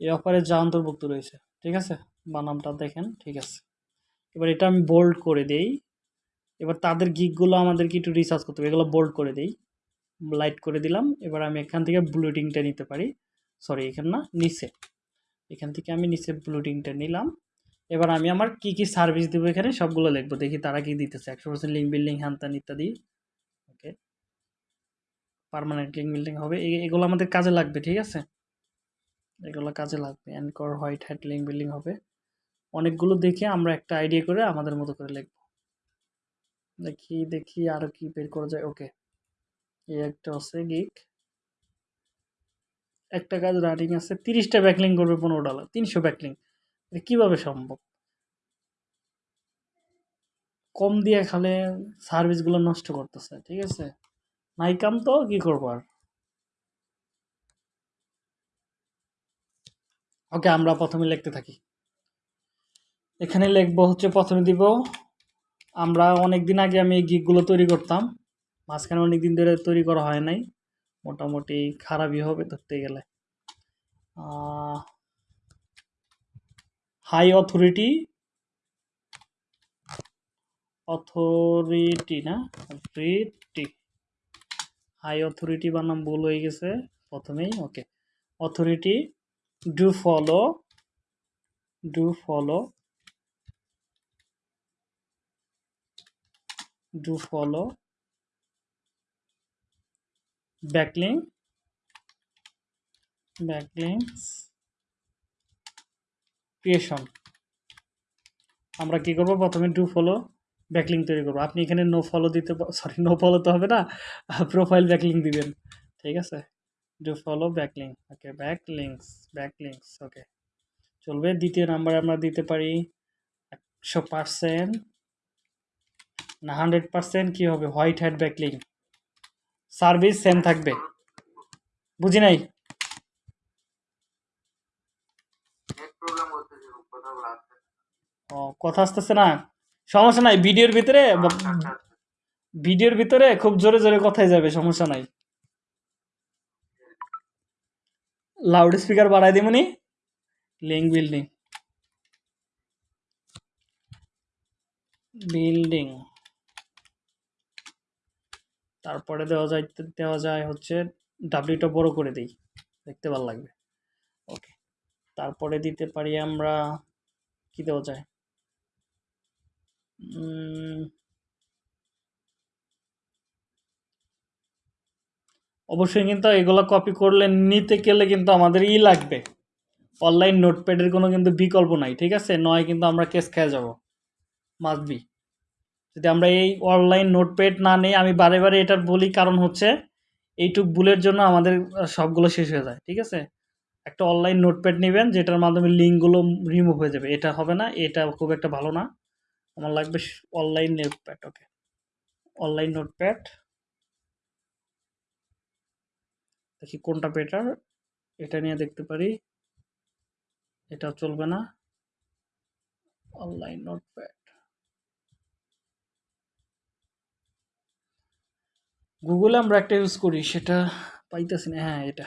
এই অফারে যা অন্তর্ভুক্ত রয়েছে, ঠিক আছে? বানামটা দেখেন, ঠিক আছে। এবার এটা আমি বোল্ড করে দেই। এবার তাদের গিকগুলো আমাদেরকে একটু রিসার্চ করতে হবে, এগুলো বোল্ড করে দেই। লাইট করে দিলাম। এবার আমি এখান থেকে ব্লুটিংটা নিতে পারি। সরি এখানে না, নিচে। এখান থেকে আমি নিচে ব্লুটিংটা নিলাম। এবার আমি আমার কি কি সার্ভিস দেবো এখানে সবগুলো লিখব। দেখি তারা কি দিতেছে। একশো পার্সেন্ট লিঙ্ক বিল্ডিং হ্যান ইত্যাদি। ওকে পারমানেন্ট লিঙ্ক বিল্ডিং হবে। এগুলো আমাদের কাজে লাগবে, ঠিক আছে? এগুলো কাজে লাগবে। Anchor white hat link building হবে। অনেকগুলো দেখে আমরা একটা আইডিয়া করে আমাদের মতো করে লিখব। দেখি দেখি আরও কি বের করা যায়। ওকে এই একটা আছে গিক একটা কাজ রানিং আছে, তিরিশটা ব্যাকলিং করবে পনেরো ডলার তিনশো ব্যাকলিং এটা কীভাবে সম্ভব? কম দিয়ে খালে সার্ভিসগুলো নষ্ট করতেছে, ঠিক আছে? নাই কাম তো, কি করব আর? ওকে আমরা প্রথমে লিখতে থাকি। এখানে লিখব হচ্ছে প্রথমে দিব, আমরা অনেক দিন আগে আমি এই গিকগুলো তৈরি করতাম। মাঝখানে অনেক দিন ধরে তৈরি করা হয় নাই। মোটামুটি খারাপই হবে ধরতে গেলে। হাই অথরিটি অথরিটি না অথরিটি হাই অথরিটি বানাম ভুল হয়ে গেছে প্রথমেই okay authority do follow do follow do follow backlink backlinks. Creation. আমরা কি করব? প্রথমে ডু ফলো ব্যাকলিং তৈরি করব। আপনি এখানে নো ফলো দিতে সরি নো ফলো তো হবে না প্রোফাইল ব্যাকলিং দিবেন। ঠিক আছে? Do follow backlink okay backlinks backlinks okay চলবে। দ্বিতীয় নাম্বার আমরা দিতে পারি একশো পার্সেন্ট না হান্ড্রেড পার্সেন্ট কী হবে? White hat backlink service same থাকবে। বুঝি নাই? ও কথা আসতেছে না? সমস্যা নাই ভিডিওর ভিতরে আচ্ছা আচ্ছা ভিডিওর ভিতরে খুব জোরে জোরে কথাই যাবে সমস্যা নাই। লাউড স্পিকার বাড়াই দিমনি লিঙ্ক বিল্ডিং বিল্ডিং তারপরে দেওয়া যায় দেওয়া যায় হচ্ছে ডাব্লিউটা বড় করে দিই, দেখতে ভালো লাগবে। ওকে তারপরে দিতে পারি আমরা, কি দেওয়া যায়? অবশ্যই কিন্তু এগুলো কপি করলে নিতে গেলে কিন্তু আমাদের ই লাগবে। অনলাইন নোটপ্যাডের কোনো কিন্তু বিকল্প নাই, ঠিক আছে? নয় কিন্তু আমরা কেস খেয়ে যাব। মাস্ট বি যদি আমরা এই অনলাইন নোটপ্যাড না নেই, আমি বারে বারে এটার বলি, কারণ হচ্ছে এইটুক ভুলের জন্য আমাদের সবগুলো শেষ হয়ে যায়, ঠিক আছে? একটা অনলাইন নোটপ্যাড নেবেন, যেটার মাধ্যমে লিঙ্কগুলো রিমুভ হয়ে যাবে। এটা হবে না, এটা খুব একটা ভালো না। আমার লাগবে online notepad okay online notepad দেখি কোনটা বেটার এটা নিয়ে দেখতে পারি। এটা চলবে না। অনলাইন নোটপ্যাড গুগলে আমরা একটা ইউজ করি, সেটা পাইতেছি না হ্যাঁ এটা।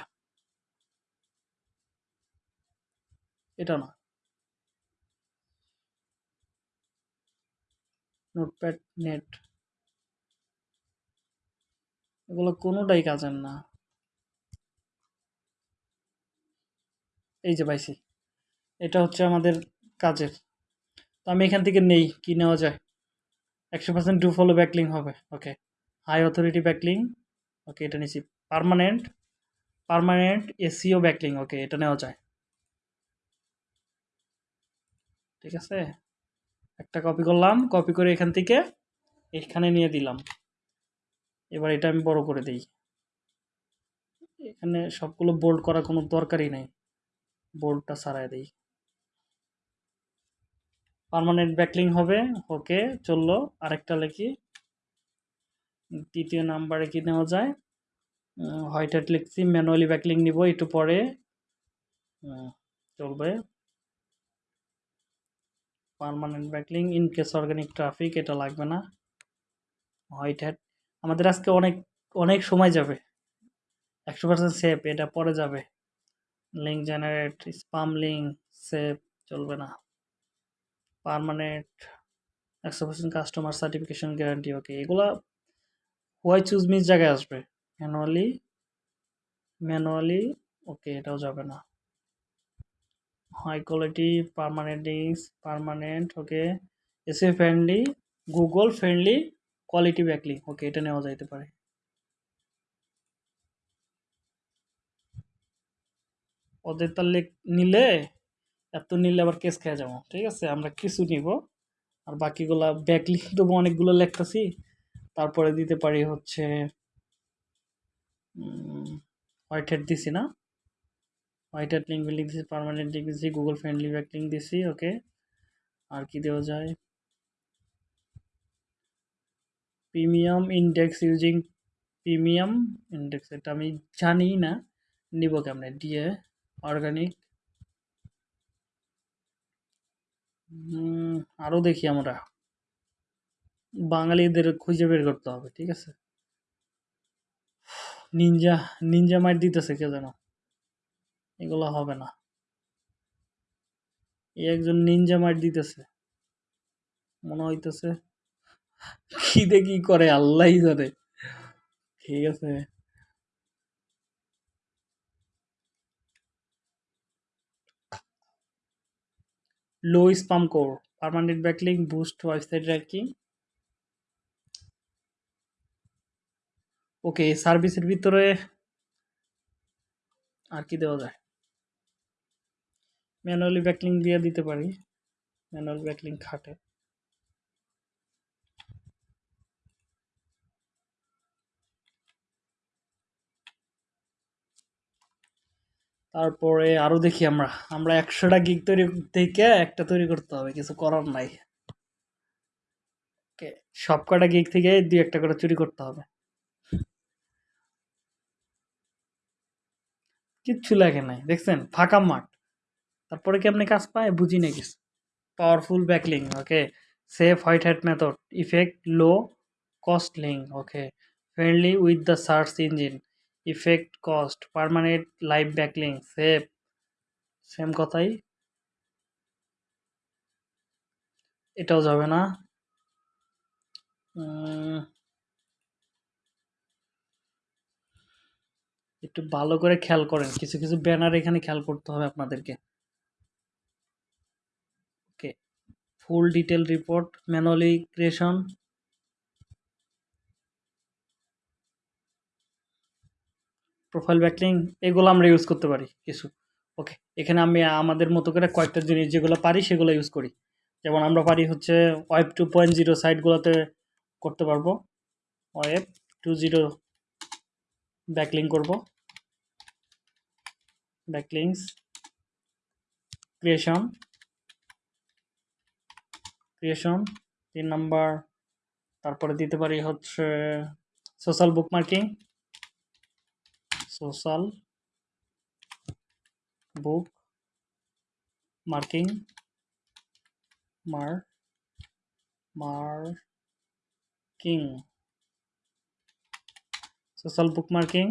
এটা না। নোটপ্যাড নেট এগুলো কোনোটাই কাজের না। এই যে পাইছি, এটা হচ্ছে আমাদের কাজের। তো আমি এখান থেকে নেই, কি নেওয়া যায়? একশো পার্সেন্ট ডু ফলো ব্যাকলিং হবে okay high authority backlink okay এটা নিচ্ছি permanent permanent SEO backlink okay এটা নেওয়া যায়। ঠিক আছে? একটা কপি করলাম কপি করে এখান থেকে এখানে নিয়ে দিলাম। এবার এটা আমি বড় করে দিই। এখানে সবগুলো বোল্ড করার কোনো দরকারই নেই। বোল্ডটা সারাই দিই। পার্মানেন্ট ব্যাকলিং হবে। ওকে চলল। আরেকটা লিখি। তৃতীয় নাম্বারে কি নেওয়া যায়? হোয়াইট হ্যাট লিখছি ম্যানুয়ালি ব্যাকলিং নিব, একটু পরে। চলবে। Permanent backlink in case organic traffic এটা লাগবে না। হোয়াইট হ্যাট আমাদের আজকে অনেক অনেক সময় যাবে। একশো পার্সেন্ট সেফ এটা পরে যাবে। Link generate spam link safe চলবে না। পার্মানেন্ট একশো percent customer certification guarantee okay এগুলা হোয়াই চুজ মিস জায়গায় আসবে। ম্যানুয়ালি ম্যানুয়ালি ওকে এটাও যাবে না। High quality permanent links permanent okay SEO friendly Google friendly quality backlink okay এটা নেওয়া যাইতে পারে। ওদের তাহলে নিলে, এত নিলে আবার কেস খেয়ে যাব। ঠিক আছে, আমরা কিছু নিব। আর বাকিগুলা ব্যাকলিং দেবো, অনেকগুলো লেখতেছি। তারপরে দিতে পারি হচ্ছে হোয়াইট হেড দিছি না? হোয়াইট হেড লিঙ্ক লিঙ্ক দিছি পারমানেন্ট লিঙ্ক দিছি গুগল ফ্রেন্ডলি ব্যাকলিং দিছি ওকে আর কি দেওয়া যায়? Premium index using premium index এটা আমি জানি না, নিব কেমনে? দিয়ে অর্গানিক আরও দেখি আমরা। বাঙালিদের খুঁজে বের করতে হবে, ঠিক আছে? নিনজা নিনজা মাইট দিতেছে, কে যেন। এগুলো হবে না। এই একজন নিনজা মাইট দিতেছে। মনে হইতেছে, খিদে কি করে আল্লাহই জানে। ঠিক আছে? Low spam score permanent backlink boost website ranking okay, সার্ভিসের ভিতরে আর কি দেওয়া যায়? ম্যানুয়ালি ব্যাকলিং দিয়ে দিতে পারি। ম্যানুয়াল ব্যাকলিং খাটে। তারপরে আরও দেখি আমরা। আমরা একশোটা গিক তৈরি থেকে একটা তৈরি করতে হবে, কিছু করার নাই। সব কটা গিগ থেকে দুই একটা করে চুরি করতে হবে। কিচ্ছু লাগে নাই, দেখছেন? ফাঁকা মাঠ। তারপরে কি আপনি কাজ পায়? বুঝি না কিছু। Powerful backlink okay safe white hat method effect low cost link okay friendly with the search engine effect cost permanent live backlink safe same কথাই। এটাও যাবে না। একটু ভালো করে খেয়াল করেন। কিছু কিছু ব্যানার এখানে খেয়াল করতে হবে আপনাদেরকে। Okay full detail report manually creation profile backlink এগুলো আমরা ইউজ করতে পারি কিছু। ওকে, এখানে আমি আমাদের মতো করে কয়েকটা জিনিস যেগুলো পারি সেগুলো ইউজ করি। যেমন আমরা পারি হচ্ছে ওয়েব টু পয়েন্ট জিরো সাইটগুলোতে করতে পারব। ওয়েব টু জিরো ব্যাকলিং করব। ব্যাকলিংস ক্রিয়েশন ক্রিয়েশন, তিন নাম্বার। তারপরে দিতে পারি হচ্ছে সোশ্যাল বুক মার্কিং সোশ্যাল বুক মার্কিং, মার, মার্কিং। সোশ্যাল বুক মার্কিং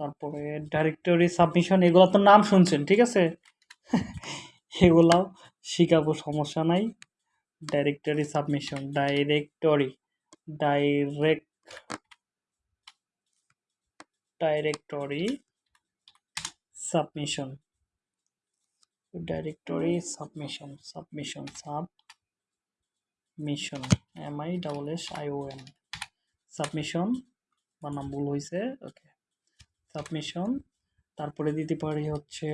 তারপরে ডাইরেক্টরি সাবমিশন এগুলো তো নাম শুনছেন, ঠিক আছে? [laughs] এগুলাও শিখাবো, সমস্যা নাই। Directory submission directory direct directory submission directory submission submission submission M I double S I O N submission বানাম ভুল হয়েছে ওকে। সাবমিশন তারপরে দিতে পারি হচ্ছে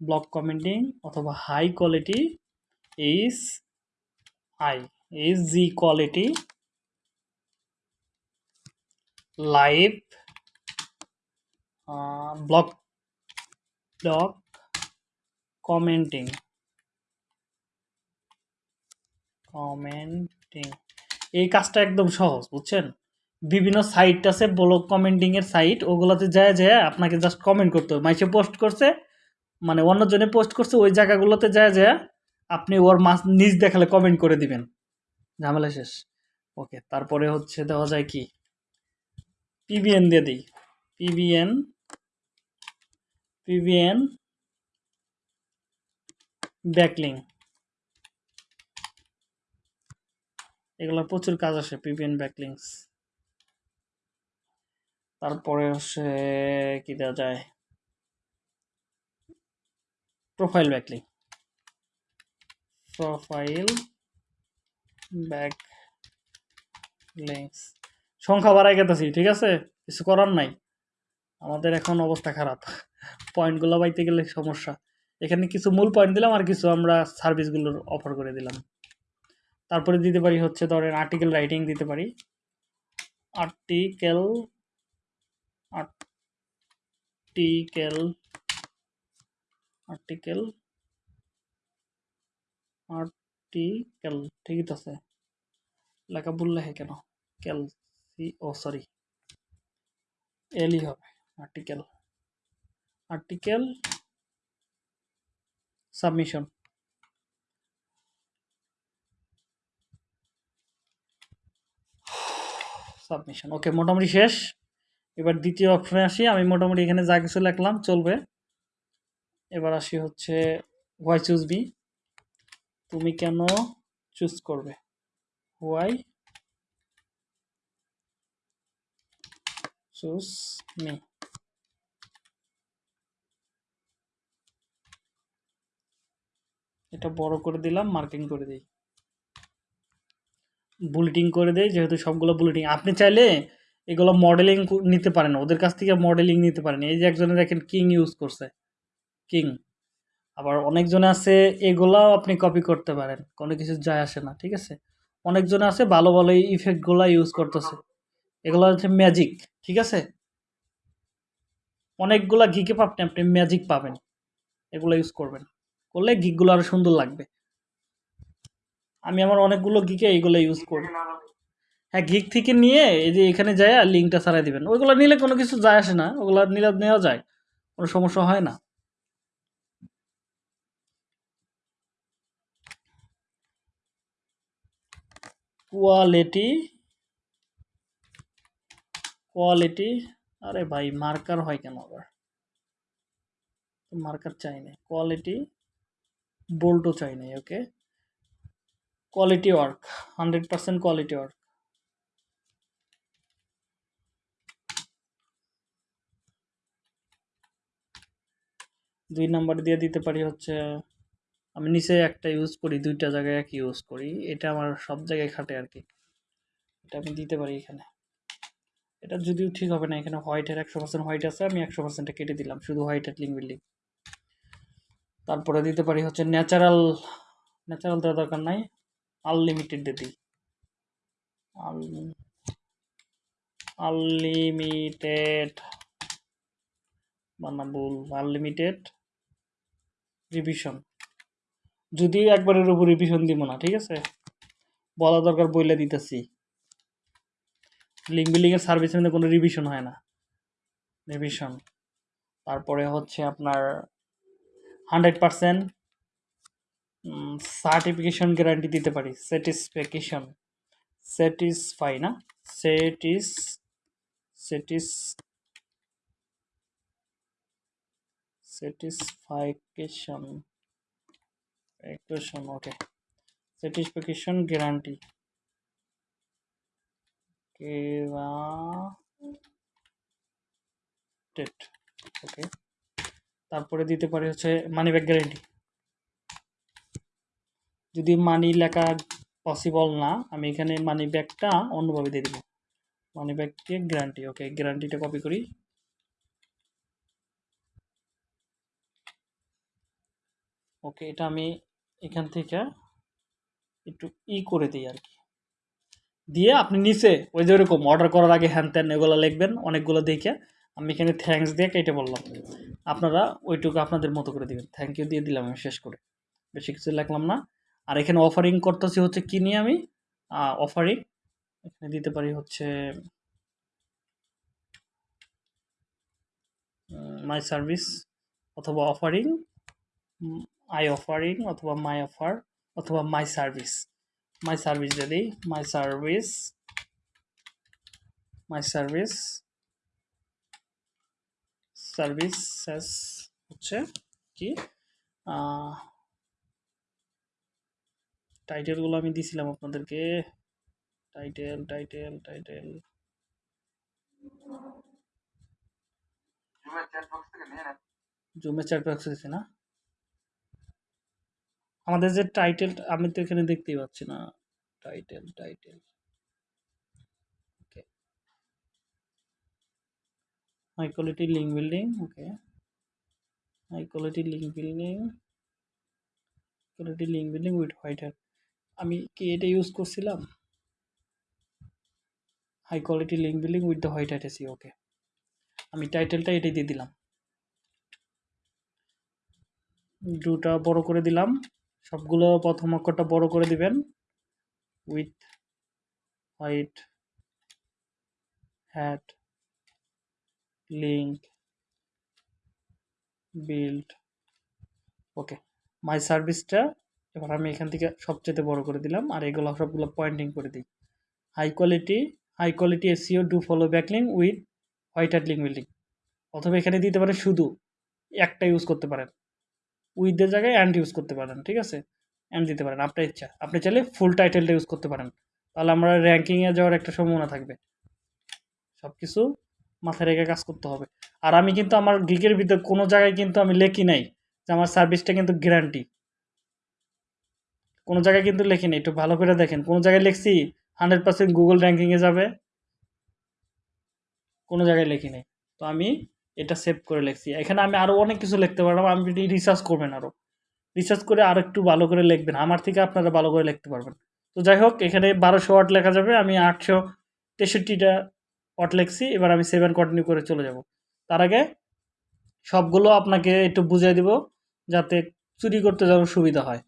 ব্লক কমেন্টিং অথবা high quality is I is G quality live blog blog commenting commenting এই কাজটা একদম সহজ, বুঝছেন? বিভিন্ন সাইট আছে ব্লগ কমেন্টিংয়ের সাইট ওগুলোতে যায় যায় আপনাকে জাস্ট কমেন্ট করতে হবে। মাইসে পোস্ট করছে মানে অন্যজনে পোস্ট করছে, ওই জায়গাগুলোতে যায় যায় আপনি ওর মাস নিজ দেখালে কমেন্ট করে দিবেন। ঝামেলা শেষ। ওকে তারপরে হচ্ছে দেওয়া যায় কি? পিবিএন দিয়ে দিই। পিবিএন পিবিএন ব্যাকলিং এগুলো প্রচুর কাজ আসে পিবিএন ব্যাকলিংস তারপরে হচ্ছে, কি দেওয়া যায়? Profile backlink profile back links সংখ্যা বাড়াই গেতেছি, ঠিক আছে? কিছু করার নাই। আমাদের এখন অবস্থা খারাপ। পয়েন্টগুলো পাইতে গেলে সমস্যা। এখানে কিছু মূল পয়েন্ট দিলাম আর কিছু আমরা সার্ভিসগুলোর অফার করে দিলাম। তারপরে দিতে পারি হচ্ছে, ধরেন আর্টিকেল রাইটিং দিতে পারি। আর্টিকেল আর্টিকেল আর্টিকেল আর্টিকেল ঠিকই তো আছে লেখা ভুল লেখে কেন কেল সি ও সরি এলই হবে article article submission submission okay মোটামুটি শেষ এবার দ্বিতীয় অপশনে আসি। আমি মোটামুটি এখানে যা কিছু লিখলাম চলবে। এবার আসি হচ্ছে হোয়াই চুজ বি তুমি কেন চুজ করবে? হোয়াই চুজ মি এটা বড় করে দিলাম মার্কিং করে দিই। বুলেটিং করে দেয় যেহেতু সবগুলো বুলেটিং আপনি চাইলে এগুলো মডেলিং নিতে পারেন ওদের কাছ থেকে মডেলিং নিতে পারেন এই যে একজনে দেখেন কিং ইউজ করছে। কিং আবার অনেকজনে আছে, এগুলাও আপনি কপি করতে পারেন। কোনো কিছু যায় আসে না, ঠিক আছে? অনেকজনে আছে, ভালো ভালো ইফেক্টগুলো ইউজ করতেছে। এগুলো হচ্ছে ম্যাজিক ঠিক আছে? অনেকগুলা গিকে আপনি আপনি ম্যাজিক পাবেন। এগুলো ইউজ করবেন। করলে গিকগুলো আরও সুন্দর লাগবে। আমি আমার অনেকগুলো গিকে এইগুলো ইউজ করি। হ্যাঁ গিক থেকে নিয়ে এই যে এখানে যায় আর লিঙ্কটা ছাড়াই দিবেন। ওইগুলো নিলে কোনো কিছু যায় আসে না, ওগুলো নিলে নেওয়া যায়, কোনো সমস্যা হয় না। কোয়ালিটি কোয়ালিটি আরে ভাই মার্কার হয় কেন আবার? মার্কার চাই না কোয়ালিটি বোল্টও চাই নাই okay quality work hundred percent quality work দুই নাম্বার দিয়ে দিতে পারি হচ্ছে, আমি নিচে একটা ইউজ করি, দুইটা জায়গায় এক ইউজ করি। এটা আমার সব জায়গায় খাটে আর কি। এটা আমি দিতে পারি এখানে। এটা যদিও ঠিক হবে না, এখানে হোয়াইটের একশো পার্সেন্ট হোয়াইট আছে, আমি একশো পার্সেন্টটা কেটে দিলাম, শুধু হোয়াইটের লিঙ্ক বিল্ডিং তারপরে দিতে পারি হচ্ছে ন্যাচারাল ন্যাচারাল দেওয়ার দরকার নাই আনলিমিটেড দিয়ে দিই। আনলিমিটেড বানা ভুল আনলিমিটেড রিভিশন যদিও একবারের উপর রিভিশন দিব না, ঠিক আছে? বলা দরকার বইলে দিতেছি। লিঙ্ক বিল্ডিংয়ের সার্ভিসের মধ্যে কোনো রিভিশন হয় না। রিভিশন তারপরে হচ্ছে আপনার হান্ড্রেড পারসেন্ট সার্টিফিকেশন গ্যারান্টি দিতে পারি। স্যাটিসফ্যাকশন স্যাটিসফাই না? সেটিস সেটিস satisfaction equation okay satisfaction guarantee guaranteed okay তারপরে দিতে পারি হচ্ছে মানি ব্যাক গ্যারেন্টি যদি মানি লেখা পসিবল না, আমি এখানে মানি ব্যাকটা অন্যভাবে দিয়ে দিব। মানি ব্যাককে গ্যারান্টি ওকে গ্যারান্টিটা কপি করি। ওকে, এটা আমি এখান থেকে একটু ই করে দিই আর কি। দিয়ে আপনি নিচে ওই যে ওরকম অর্ডার করার আগে হ্যান ত্যান এগুলো লিখবেন, অনেকগুলো দেখে। আমি এখানে থ্যাঙ্কস দিয়ে কেটে বললাম। আপনারা ওইটুকু আপনাদের মতো করে দিবেন। থ্যাংক ইউ দিয়ে দিলাম আমি শেষ করে। বেশি কিছু লিখলাম না। আর এখানে অফারিং করতেছি হচ্ছে কি নিয়ে আমি? অফারিং এখানে দিতে পারি হচ্ছে মাই সার্ভিস অথবা অফারিং আই অফারিং অথবা মাই অফার অথবা মাই সার্ভিস মাই সার্ভিস যদি my service my service services হচ্ছে কি? টাইটেলগুলো আমি দিছিলাম আপনাদেরকে। টাইটেল টাইটেল টাইটেল জুমের চ্যাট বক্স থেকে না? আমাদের যে টাইটেল আমি তো এখানে দেখতেই পাচ্ছি না। Title title okay high quality link building okay high quality link building quality link building with white hat আমি কি এটা ইউজ করছিলাম? High quality link building with the white hat SEO okay আমি টাইটেলটা এটাই দিয়ে দিলাম। দুটা বড় করে দিলাম। সবগুলো প্রথম অক্ষরটা বড় করে দিবেন with white hat link build okay my সার্ভিসটা এবার আমি এখান থেকে সবচেয়ে বড় করে দিলাম আর এগুলো সবগুলো পয়েন্টিং করে দিই। High quality high quality SEO do follow backlink with white hat link building অথবা এখানে দিতে পারে শুধু, একটা ইউজ করতে পারেন। উইথের জায়গায় অ্যান্ড ইউজ করতে পারেন, ঠিক আছে? অ্যান্ড দিতে পারেন, আপনার ইচ্ছা। আপনি চাইলে ফুল টাইটেলটা ইউজ করতে পারেন। তাহলে আমরা র্যাঙ্কিংয়ে যাওয়ার একটা সম্ভাবনা থাকবে। সব কিছু মাথায় রেখে কাজ করতে হবে। আর আমি কিন্তু আমার গিকের ভিতরে কোনো জায়গায় কিন্তু আমি লেখি নাই যে আমার সার্ভিসটা কিন্তু গ্যারান্টি কোনো জায়গায় কিন্তু লেখি নাই, একটু ভালো করে দেখেন। কোনো জায়গায় লিখছি হান্ড্রেড পার্সেন্ট গুগল র্যাঙ্কিংয়ে যাবে। কোনো জায়গায় লেখি নাই। তো আমি এটা সেভ করে লিখছি। এখানে আমি আরও অনেক কিছু লিখতে পারলাম আপনি রিসার্চ করবেন আরও রিসার্চ করে আর একটু ভালো করে লিখবেন, আমার থেকে আপনারা ভালো করে লিখতে পারবেন। তো যাই হোক, এখানে বারোশো ওয়াট লেখা যাবে, আমি আটশো তেষট্টিটা ওয়াট লিখছি, এবার আমি সেভেন কন্টিনিউ করে চলে যাব। তার আগে সবগুলো আপনাকে একটু বুঝিয়ে দিব, যাতে চুরি করতে যেন সুবিধা হয়।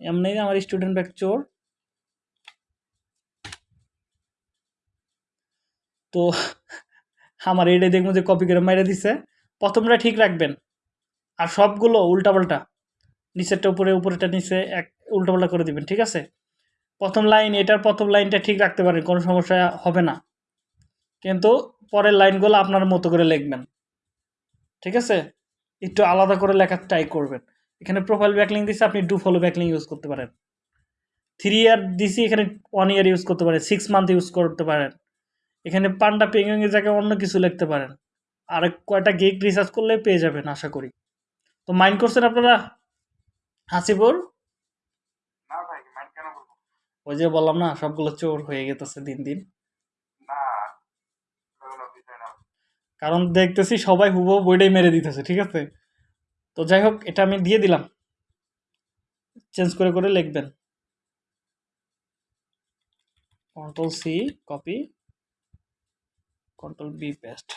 এমনি আমার স্টুডেন্ট ব্যাগ চোর। তো আমার এইটা দেখব যে কপি করে মেরে দিছে। প্রথমটা ঠিক রাখবেন। আর সবগুলো উল্টাপাল্টা। নিচেরটা উপরে উপরেটা নিচে এক উল্টাপাল্টা করে দিবেন, ঠিক আছে? প্রথম লাইন, এটার প্রথম লাইনটা ঠিক রাখতে পারেন, কোনো সমস্যা হবে না। কিন্তু পরের লাইনগুলো আপনার মতো করে লিখবেন। ঠিক আছে? একটু আলাদা করে লেখার ট্রাই করবেন। এখানে প্রোফাইল ব্যাকলিং দিছে, আপনি ডু ফলো ব্যাকলিং ইউজ করতে পারেন। থ্রি ইয়ার দিছি, এখানে ওয়ান ইয়ার ইউজ করতে পারেন। সিক্স মান্থ ইউজ করতে পারেন। এখানে পান্ডা পেঙ্গিং এর জায়গায় অন্য কিছু লিখতে পারেন। আর কয়টা গিগ রিসার্চ করলে পেয়ে যাবেন আশা করি। তো মাইন্ড করছেন আপনারা? হাসিপুর মাইন্ড কেন ওই যে বললাম না সবগুলো চোর হয়ে গেতেছে দিন দিন। কারণ দেখতেছি সবাই হুবো বইটাই মেরে দিতেছে ঠিক আছে? তো যাই হোক এটা আমি দিয়ে দিলাম। চেঞ্জ করে করে লিখবেন। Control C copy control B paste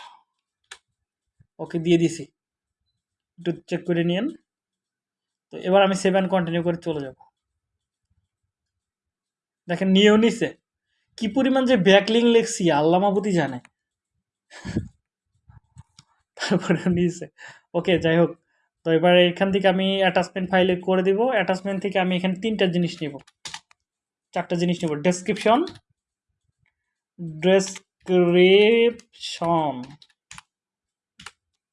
okay দিয়ে দিছি। একটু চেক করে নিন তো এবার আমি সেভেন কন্টিনিউ করে চলে যাব। দেখেন, নিয়েও নিছে। কি পরিমাণ যে ব্যাকলিং লিখছি, আল্লাহ মাবুতি জানে। তারপরে নিয়েছে ওকে যাই হোক। তো এবার এখান থেকে আমি অ্যাটাচমেন্ট ফাইলে করে দিব। অ্যাটাচমেন্ট থেকে আমি এখানে তিনটা জিনিস নিব। চারটা জিনিস নিব। ডেসক্রিপশন ডেসক্রিপশন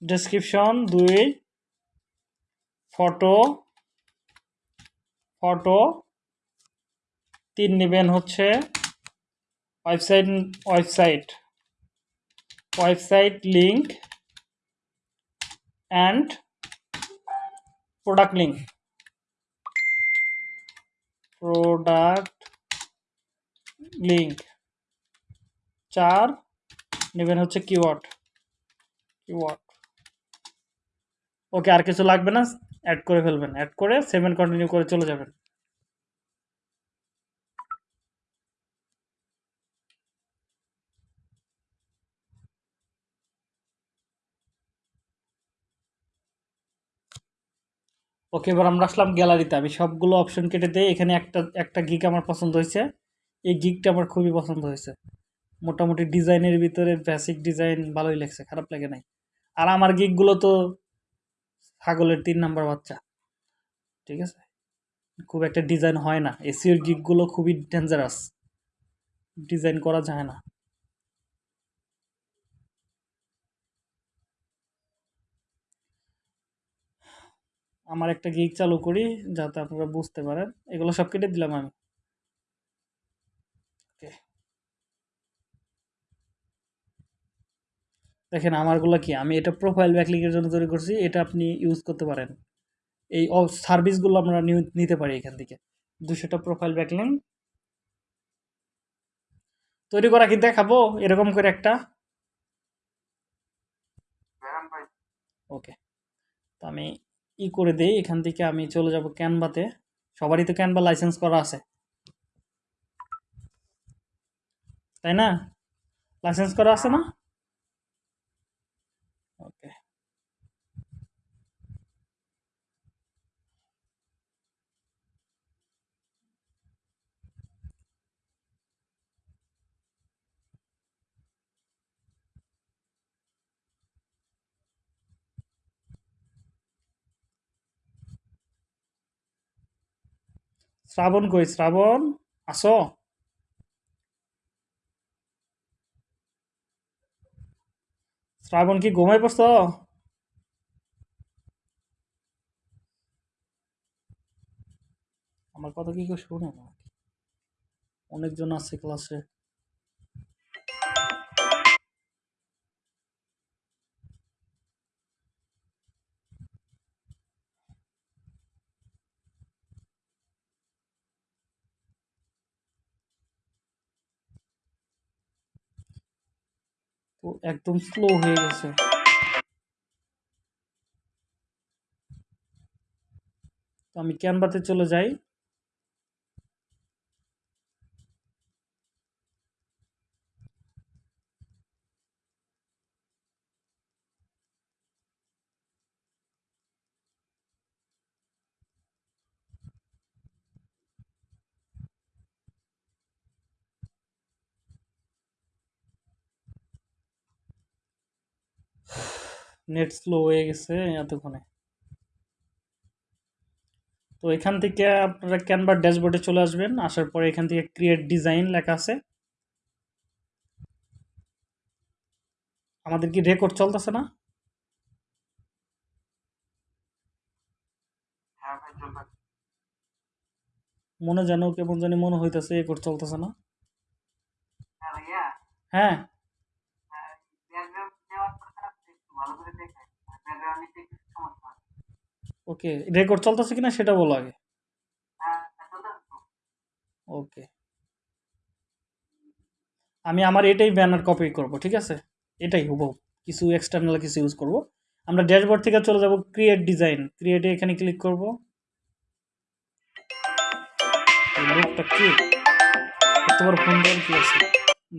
ডেসক্রিপশন দুই ফটো ফটো তিন নেবেন হচ্ছে website website. Website link and product link product link চার, নেবেন হচ্ছে কিওয়ার্ড কিওয়ার্ড ওকে আর কিছু লাগবে না অ্যাড করে ফেলবেন। অ্যাড করে সেভেন কন্টিনিউ করে চলে যাবেন। ওকে এবার আমরা আসলাম গ্যালারিতে। আমি সবগুলো অপশন কেটে দিই। এখানে একটা একটা গিক আমার পছন্দ হয়েছে। এই গিকটা আমার খুবই পছন্দ হয়েছে। মোটামুটি ডিজাইনের ভিতরে বেসিক ডিজাইন ভালোই লাগছে, খারাপ লাগে নাই। আর আমার গিকগুলো তো ছাগলের তিন নাম্বার বাচ্চা, ঠিক আছে? খুব একটা ডিজাইন হয় না এসিওর গিকগুলো খুবই ডেঞ্জারাস ডিজাইন করা যায় না। আমার একটা গিক চালু করি, যাতে আপনারা বুঝতে পারেন। এগুলো সব কেটে দিলাম আমি। দেখেন আমারগুলো কি? আমি এটা প্রোফাইল ব্যাকলিংয়ের জন্য তৈরি করছি এটা আপনি ইউজ করতে পারেন। এই সার্ভিসগুলো আমরা নিতে পারি এখান থেকে। দুশোটা প্রোফাইল ব্যাকলিং তৈরি করা কি দেখাবো? এরকম করে একটা। ওকে। তো আমি ই করে দিই এখান থেকে আমি চলে যাব ক্যানভাতে সবারই তো ক্যানভা লাইসেন্স করা আছে। তাই না? লাইসেন্স করা আছে না ওকে শ্রাবণ কই? শ্রাবণ? আসো শ্রাবণ কি ঘুমাই পড়ছ? আমার কথা কি কেউ শুনে না অনেকজন আছে ক্লাসে একদম স্লো হয়ে গেছে। তো আমি ক্যানভাতে চলে যাই। নেট স্লো হয়ে গেছে এতক্ষণে। তো এখান থেকে আপনারা ক্যানভার ড্যাশবোর্ডে চলে আসবেন আসার পরে এখান থেকে ক্রিয়েট ডিজাইন লেখা আছে। আমাদের কি রেকর্ড চলতেছে না? হ্যাঁ মনে যেন কেমন জানি মনে হইতেছে রেকর্ড চলতেছে না। হ্যাঁ। ওকে রেকর্ড চলতেছে কিনা সেটা বলো আগে। ওকে। আমি আমার এটাই ব্যানার কপি করব, ঠিক আছে? এটাই হুবহু। কিছু এক্সটার্নাল কিছু ইউজ করব। আমরা ড্যাশবোর্ড থেকে চলে যাব ক্রিয়েট ডিজাইন ক্রিয়েটে এখানে ক্লিক করব। লোকটা কি? তোমার ফোন কি আছে?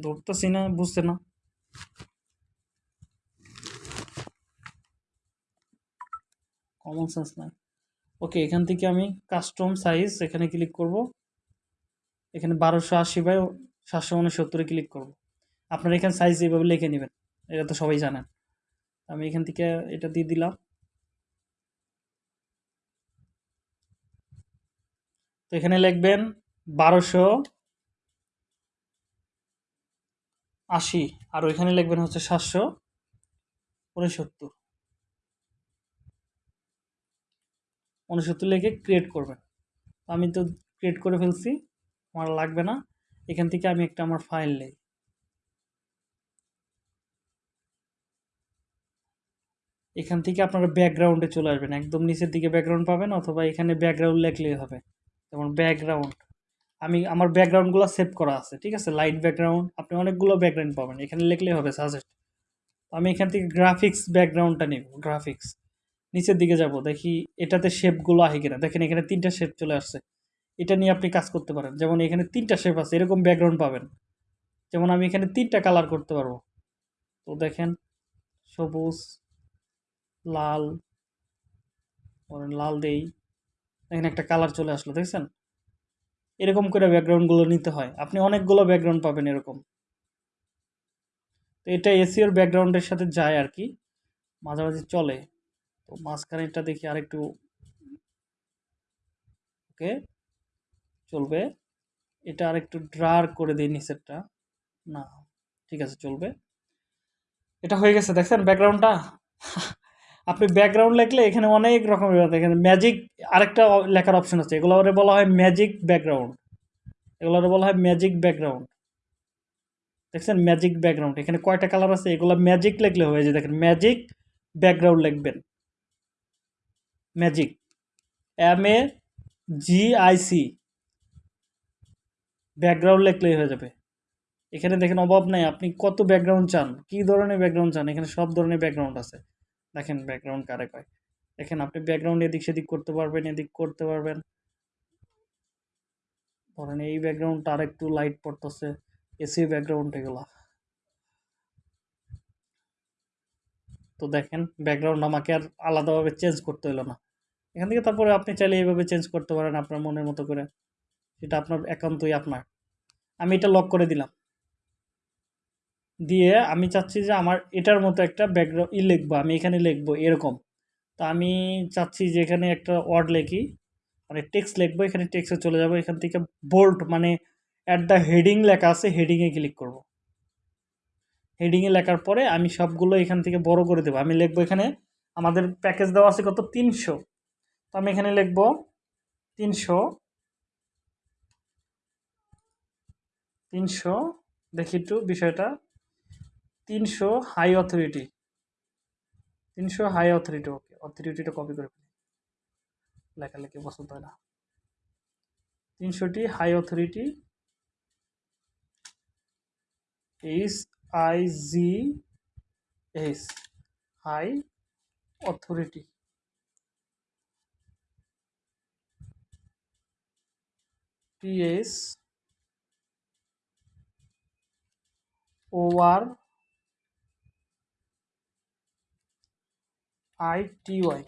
ধরতেছি না, বুঝতে না। কমন সেন্স নাই। ওকে এখান থেকে আমি কাস্টম সাইজ এখানে ক্লিক করব। এখানে বারোশো আশি বাই সাতশো উনসত্তরে ক্লিক করব। আপনারা এখানে সাইজ এইভাবে লিখে নেবেন, এটা তো সবাই জানেন। আমি এখান থেকে এটা দিয়ে দিলাম। তো এখানে লিখবেন বারোশো আশি, আর ওইখানে লিখবেন হচ্ছে সাতশো উনসত্তর। উনসত্তর লিখে ক্রিয়েট করবেন আমি তো ক্রিয়েট করে ফেলছি, আমার লাগবে না। এখান থেকে আমি একটা আমার ফাইল নেই। এখান থেকে আপনারা ব্যাকগ্রাউন্ডে চলে আসবেন। একদম নিচের দিকে ব্যাকগ্রাউন্ড পাবেন অথবা এখানে ব্যাকগ্রাউন্ড লিখলেই হবে। যেমন ব্যাকগ্রাউন্ড আমি, আমার ব্যাকগ্রাউন্ডগুলো সেভ করা আছে, ঠিক আছে? লাইট ব্যাকগ্রাউন্ড আপনি অনেকগুলো ব্যাকগ্রাউন্ড পাবেন। এখানে লিখলেই হবে সাজেস্ট আমি এখান থেকে গ্রাফিক্স ব্যাকগ্রাউন্ডটা নিব গ্রাফিক্স নিচের দিকে যাব, দেখি এটাতে শেপগুলো আহে কিনা। দেখেন এখানে তিনটা শেপ চলে আসছে। এটা নিয়ে আপনি কাজ করতে পারেন। যেমন এখানে তিনটা শেপ আছে, এরকম ব্যাকগ্রাউন্ড পাবেন। যেমন আমি এখানে তিনটা কালার করতে পারব। তো দেখেন, সবুজ, লাল লাল দেই, এখানে একটা কালার চলে আসলো, দেখছেন? এরকম করে ব্যাকগ্রাউন্ডগুলো নিতে হয়। আপনি অনেকগুলো ব্যাকগ্রাউন্ড পাবেন এরকম। তো এটা এসিওর ব্যাকগ্রাউন্ডের সাথে যায় আর কি। মাঝামাঝি চলে। তো মাঝখানেরটা দেখি আরেকটু। ওকে, চলবে। এটা আরেকটু ড্রার করে দিই নিচেরটা। না, ঠিক আছে, চলবে। এটা হয়ে গেছে, দেখছেন ব্যাকগ্রাউন্ডটা? [laughs] আপনি ব্যাকগ্রাউন্ড লিখলে এখানে অনেক রকমের এখানে ম্যাজিক আরেকটা লেখার অপশন আছে। এগুলো বলা হয় ম্যাজিক ব্যাকগ্রাউন্ড। এগুলো বলা হয় ম্যাজিক ব্যাকগ্রাউন্ড। দেখছেন? Magic background. এখানে কয়টা কালার আছে? এগুলো ম্যাজিক লিখলে হয়ে যায়। দেখেন, ম্যাজিক ব্যাকগ্রাউন্ড লিখবেন। Magic. M A G I C. Background লিখলেই হয়ে যাবে। এখানে দেখেন অভাব নাই, আপনি কত ব্যাকগ্রাউন্ড চান? কি ধরনের ব্যাকগ্রাউন্ড চান? এখানে সব ধরনের ব্যাকগ্রাউন্ড আছে। দেখেন ব্যাকগ্রাউন্ড কারে কয়। দেখেন আপনি ব্যাকগ্রাউন্ড এদিক সেদিক করতে পারবেন, এদিক করতে পারবেন। ধরেন এই ব্যাকগ্রাউন্ডটা আর একটু লাইট পড়তেছে এসি ব্যাকগ্রাউন্ড এগুলা। তো দেখেন ব্যাকগ্রাউন্ড আমাকে আর আলাদাভাবে চেঞ্জ করতে হলো না। এখান থেকে তারপরে আপনি চাইলে এইভাবে চেঞ্জ করতে পারেন আপনার মনের মতো করে। সেটা আপনার একান্তই আপনার। আমি এটা লক করে দিলাম। দিয়ে আমি চাচ্ছি যে আমার এটার মতো একটা ব্যাকগ্রাউন্ড ই লিখব, আমি এখানে লিখব এরকম। তো আমি চাচ্ছি যে এখানে একটা ওয়ার্ড লিখি মানে টেক্সট লিখব, এখানে টেক্সটে চলে যাব, এখান থেকে বোল্ড মানে অ্যাট দ্য হেডিং লেখা আছে হেডিংয়ে ক্লিক করব। হেডিংয়ে লেখার পরে আমি সবগুলো এখান থেকে বড় করে দেবো। আমি লিখব এখানে, আমাদের প্যাকেজ দেওয়া আছে কত? তিনশো। তো আমি এখানে লিখব তিনশো তিনশো, দেখি একটু বিষয়টা, তিনশো হাই অথরিটি তিনশো হাই অথরিটি ওকে অথরিটিটা কপি করে ফেলি। লেখালেখি পছন্দ হয় না। তিনশোটি high authority H I G S high authority T S O R I T Y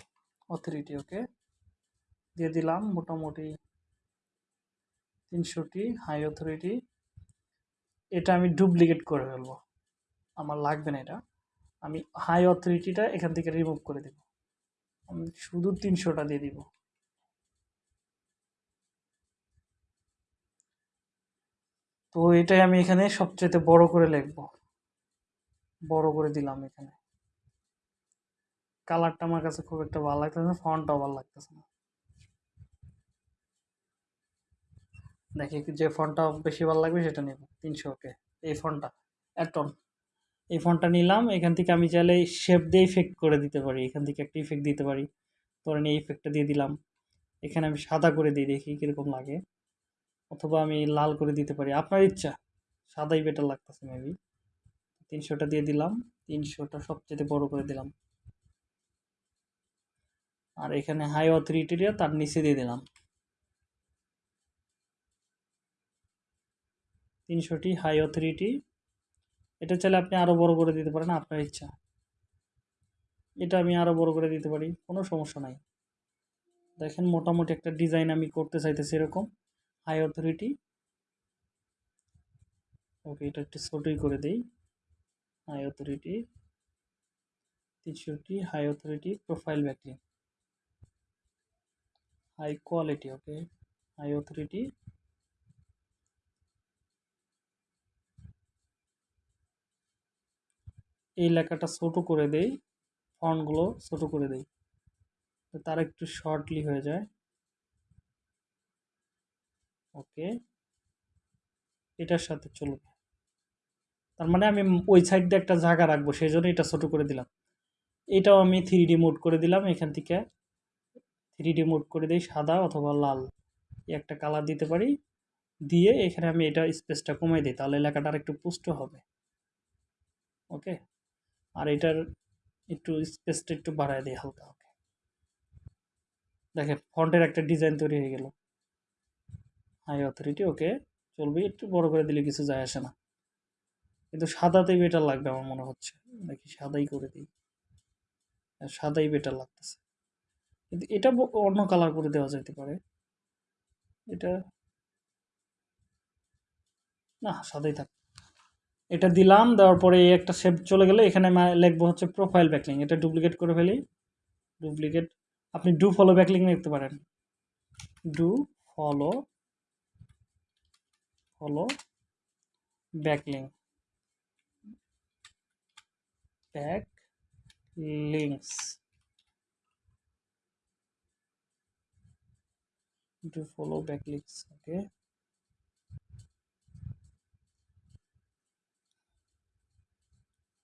authority okay দিয়ে দিলাম মোটামুটি তিনশোটি হাই অথরিটি এটা আমি ডুপ্লিকেট করে ফেলব। আমার লাগবে না এটা। আমি হাই অথরিটিটা এখান থেকে রিমুভ করে দেব। আমি শুধু তিনশোটা দিয়ে দিব। তো এটাই আমি এখানে সবচেয়ে বড় করে লিখব। বড় করে দিলাম এখানে। কালারটা আমার কাছে খুব একটা ভালো লাগতেছে না ফন্টটাও ভালো লাগতেছে না। দেখি যে ফন্টটা বেশি ভালো লাগবে সেটা নেব, তিনশো ওকে এই ফন্টটা অ্যাটন এই ফন্টটা নিলাম, এখান থেকে আমি চাইলে শেপ দিয়ে ইফেক্ট করে দিতে পারি। এখান থেকে একটা ইফেক্ট দিতে পারি। ধরেন এই ইফেক্টটা দিয়ে দিলাম। এখানে আমি সাদা করে দিই, দেখি কীরকম লাগে। অথবা আমি লাল করে দিতে পারি। আপনার ইচ্ছা। সাদাই বেটার লাগতেছে মেবি তিনশোটা দিয়ে দিলাম। তিনশোটা সবচেয়ে বড় করে দিলাম। আর এখানে হাই অথরিটিটা তার নিচে দিয়ে দিলাম। তিনশোটি হাই অথরিটি এটা চাইলে আপনি আরও বড় করে দিতে পারেন, আপনার ইচ্ছা। এটা আমি আরও বড় করে দিতে পারি, কোনো সমস্যা নাই। দেখেন, মোটামুটি একটা ডিজাইন আমি করতে চাইতেছি এরকম। হাই অথরিটি ওকে এটা একটু ছোটোই করে দিই। High authority তিনশোটি high authority profile backlink high quality okay high authority এই লেখাটা ছোট করে দেই। ফন্টগুলো ছোট করে দেই। তার একটু শর্টলি হয়ে যায়। ওকে? এটার সাথে চলবে তার মানে আমি ওই সাইড একটা জায়গা রাখব সেই জন্য এটা ছোট করে দিলাম। এটাও আমি থ্রি ডি মোড করে দিলাম, এখান থেকে থ্রি ডি মোড করে দিই, সাদা অথবা লাল। একটা কালার দিতে পারি, দিয়ে এখানে আমি এটা স্পেসটা কমাই দিই, তাহলে লেখাটা আর একটু পুষ্ট হবে। ওকে? আর এটার একটু স্পেসটা একটু বাড়ায় দিই হালকা, ওকে? দেখেন ফন্টের একটা ডিজাইন তৈরি হয়ে গেল। হাই অথরিটি ওকে চলবে একটু বড় করে দিলে কিছু যায় আসে না। কিন্তু সাদাতেই বেটার লাগবে আমার মনে হচ্ছে। দেখি সাদাই করে দিই। হ্যাঁ, সাদাই বেটার লাগতেছে। কিন্তু এটা অন্য কালার করে দেওয়া যেতে পারে। এটা না সাদাই থাক। এটা দিলাম দেওয়ার পরে এই একটা শেপ চলে গেলে এখানে লিখব হচ্ছে প্রোফাইল ব্যাকলিং এটা ডুপ্লিকেট করে ফেলি। ডুপ্লিকেট আপনি ডু ফলো ব্যাকলিং লিখতে পারেন। ডু ফলো হলো backlink backlinks to follow backlinks okay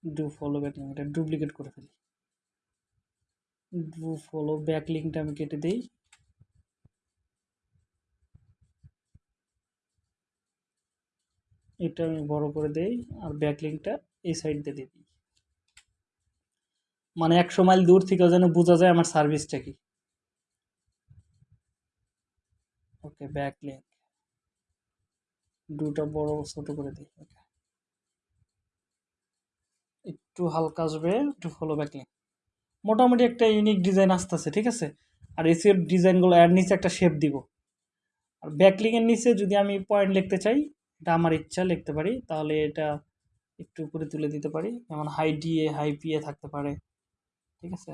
do follow backlink এটা ডুপ্লিকেট করে ফেলি। ডু ফলো ব্যাকলিংটা আমি কেটে দিই। এটা আমি বড় করে দেই আর ব্যাকলিংকটা এই সাইড দিয়ে দিই। মানে একশো মাইল দূর থেকেও যেন বোঝা যায় আমার সার্ভিসটা কি। ওকে ব্যাকলিংক দুটা বড় ছোট করে দিই। ওকে একটু হালকা আসবে, একটু ফলো ব্যাকলিং মোটামুটি একটা ইউনিক ডিজাইন আসতেছে, ঠিক আছে? আর এসিওর ডিজাইনগুলো এর নিচে একটা শেপ দিব। আর ব্যাকলিংয়ের নিচে যদি আমি পয়েন্ট লিখতে চাই এটা আমার ইচ্ছা লিখতে পারি। তাহলে এটা একটু উপরে তুলে দিতে পারি। যেমন হাই ডিএ হাই পিএ থাকতে পারে। ঠিক আছে?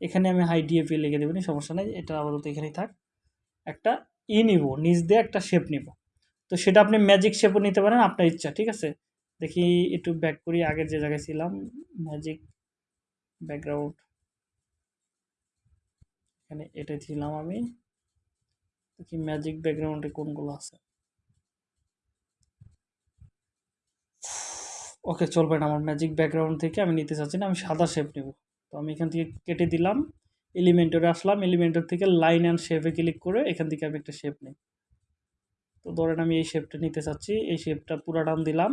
এখানে আমি হাই ডিএপি লিখে দেবো সমস্যা নেই। এটা আপাতত এখানেই থাক। একটা ই নিব, নিচ দিয়ে একটা শেপ নিব। তো সেটা আপনি ম্যাজিক শেপও নিতে পারেন, আপনার ইচ্ছা, ঠিক আছে? দেখি একটু ব্যাক করি আগের যে জায়গায় ছিলাম ম্যাজিক ব্যাকগ্রাউন্ড এখানে এটাই ছিলাম আমি। দেখি ম্যাজিক ব্যাকগ্রাউন্ডে কোনগুলো আছে। ওকে চলবে না আমার ম্যাজিক ব্যাকগ্রাউন্ড থেকে আমি নিতে চাচ্ছি না, আমি সাদা শেপ নেব। তো আমি এখান থেকে কেটে দিলাম এলিমেন্টরে আসলাম এলিমেন্টর থেকে লাইন অ্যান্ড শেপে ক্লিক করে এখান থেকে আমি একটা শেপ নিই। তো ধরেন আমি এই শেপটা নিতে চাচ্ছি, এই শেপটা পুরা ডান দিলাম,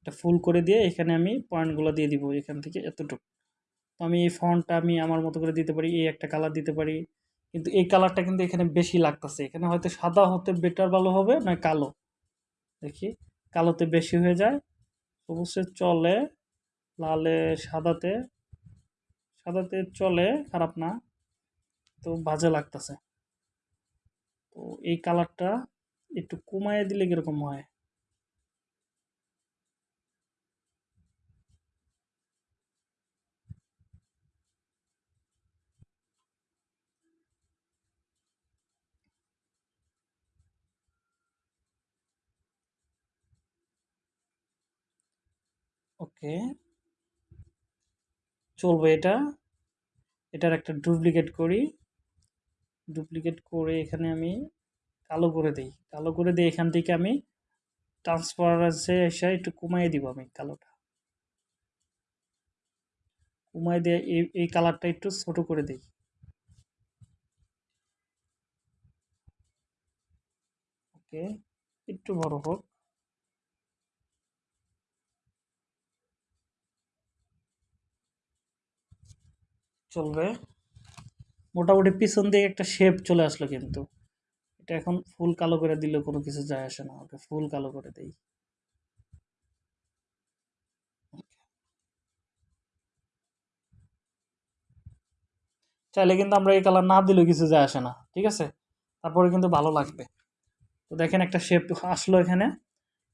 এটা ফুল করে দিয়ে এখানে আমি পয়েন্টগুলো দিয়ে দিব এখান থেকে এতটুকু। তো আমি এই ফন্টটা আমি আমার মতো করে দিতে পারি, এই একটা কালার দিতে পারি, কিন্তু এই কালারটা কিন্তু এখানে বেশি লাগতেছে। এখানে হয়তো সাদা হতে বেটার ভালো হবে না কালো। দেখি, কালোতে বেশি হয়ে যায় সবুজে চলে, লালে সাদাতে সাদাতে চলে, খারাপ না, তো বাজে লাগতেছে। তো এই কালারটা একটু কমায় দিলে কীরকম হয়? ওকে। চলবে এটা। এটার একটা ডুপ্লিকেট করি। ডুপ্লিকেট করে এখানে আমি কালো করে দিই। কালো করে দিয়ে এখান থেকে আমি ট্রান্সপারেন্সে এসে একটু কমাই দিব আমি কালোটা। কমাই দিয়ে এই এই কালারটা একটু ছোট করে দিই। ওকে, একটু বড় হোক। চলবে। মোটামুটি পিছন দিকে একটা শেপ চলে আসলো কিন্তু। এটা এখন ফুল কালো করে দিলেও কোনো কিছু যায় আসে না। ওকে ফুল কালো করে দেই। চাইলে কিন্তু আমরা এই কালার না দিলেও কিছু যায় আসে না। ঠিক আছে? তারপরে কিন্তু ভালো লাগবে। তো দেখেন একটা শেপ আসলো এখানে।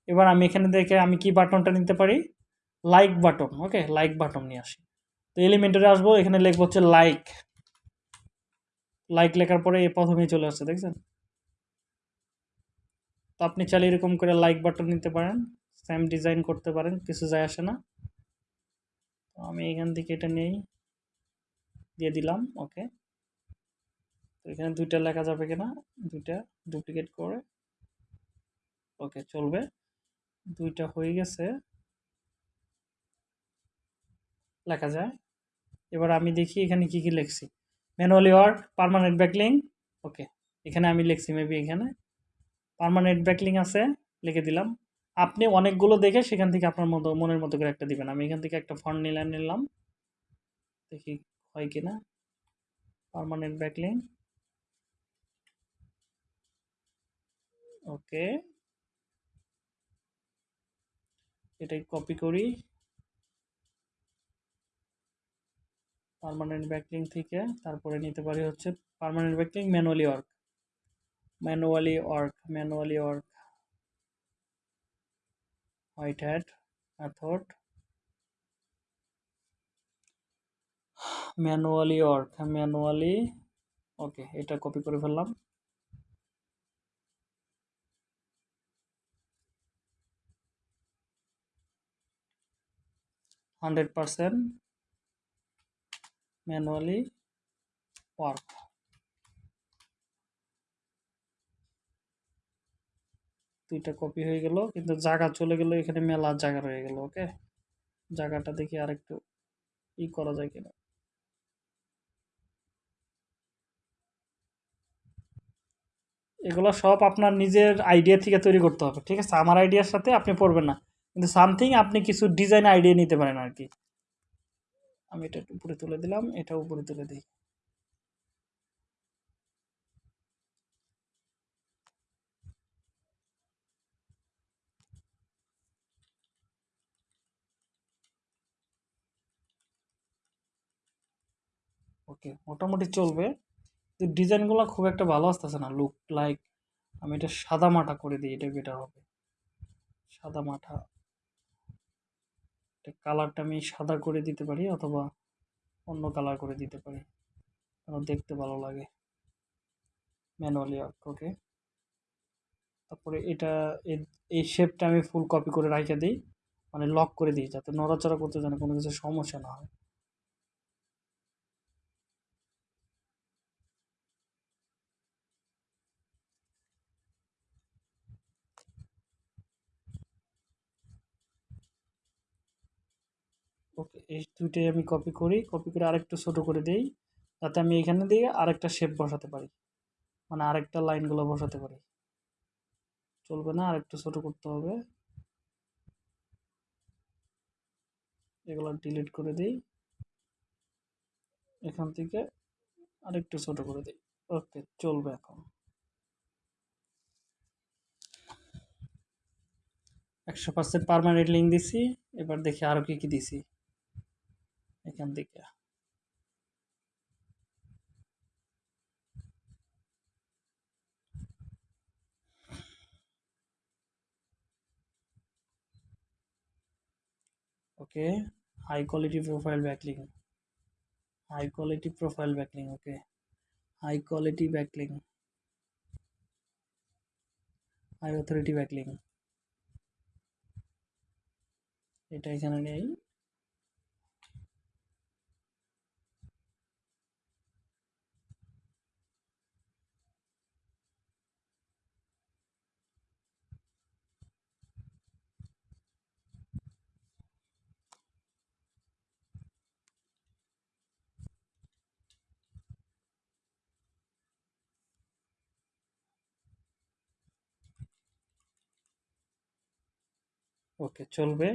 এবার আমি এখানে দেখে আমি কি বাটনটা নিতে পারি? Like button okay like button নিয়ে আসি। তো এলিমেন্টারে আসব, এখানে লিখব হচ্ছে লাইক লাইক লেখার পরে এই প্রথমেই চলে আসছে, দেখছেন? তো আপনি চাইলে এরকম করে লাইক বাটন নিতে পারেন সেম ডিজাইন করতে পারেন, কিছু যায় আসে না। তো আমি এখান থেকে এটা নেই দিয়ে দিলাম ওকে তো এখানে দুইটা লেখা যাবে কিনা, দুইটা ডুপ্লিকেট করে। ওকে চলবে। দুইটা হয়ে গেছে। লেখা যায়। এবার আমি দেখি এখানে কি কি লিখছি। Manually work permanent backlink okay এখানে আমি লিখছি মেবি এখানে। পারমানেন্ট ব্যাকলিং আছে, লিখে দিলাম। আপনি অনেকগুলো দেখে সেখান থেকে আপনার মতো, মনের মতো করে একটা দিবেন। আমি এখান থেকে একটা ফন্ট নিলাম নিলাম। দেখি হয় কি না পারমানেন্ট ব্যাকলিং ওকে এটাই কপি করি। পার্মানেন্ট ব্যাকলিং থেকে তারপরে নিতে পারি হচ্ছে permanent backlink manually work manually work manually work white hat method manually work manually okay এটা কপি করে ফেললাম। Hundred percent manually work. দুইটা কপি হয়ে গেল, কিন্তু জায়গা চলে গেল, এখানে মেলা জায়গা রয়ে গেল, ওকে? জায়গাটা দেখি আর একটু ই করা যায় কিনা। এগুলো সব আপনার নিজের আইডিয়া থেকে তৈরি করতে হবে, ঠিক আছে? আমার আইডিয়ার সাথে আপনি পড়বেন না, কিন্তু সামথিং আপনি কিছু ডিজাইন আইডিয়া নিতে পারেন আর কি। আমি এটা উপরে তুলে দিলাম এটা উপরে তুলে দিই। ওকে, মোটামুটি চলবে। ডিজাইনগুলো খুব একটা ভালো আসতেছে না লুক লাইক আমি এটা সাদা মাটা করে দিই, এটা বেটার হবে। সাদা মাঠা কালারটা আমি সাদা করে দিতে পারি অথবা অন্য কালার করে দিতে পারি। দেখতে ভালো লাগে। ম্যানুয়ালি ওকে তারপরে এটা এই শেপটা আমি ফুল কপি করে রাখে দিই। মানে লক করে দিই যাতে নড়াচড়া করতে যেন কোনো কিছু সমস্যা না হয়। এই দুইটাই আমি কপি করি। কপি করে আরেকটু ছোট করে দিই। যাতে আমি এখানে দিয়ে আরেকটা শেপ বসাতে পারি। মানে আরেকটা লাইনগুলো বসাতে পারি। চলবে না, আরেকটু ছোট করতে হবে। এগুলো ডিলিট করে দিই। এখান থেকে আরেকটু ছোট করে দিই। ওকে, চলবে এখন। একশো পার্সেন্ট পারমানেন্ট লিঙ্ক দিছি। এবার দেখি আরও কী কী দিছি। এখান থেকে। Okay high quality profile backlink high quality profile backlink okay high quality backlink high authority backlink এটা এখানে নেই। ওকে চলবে।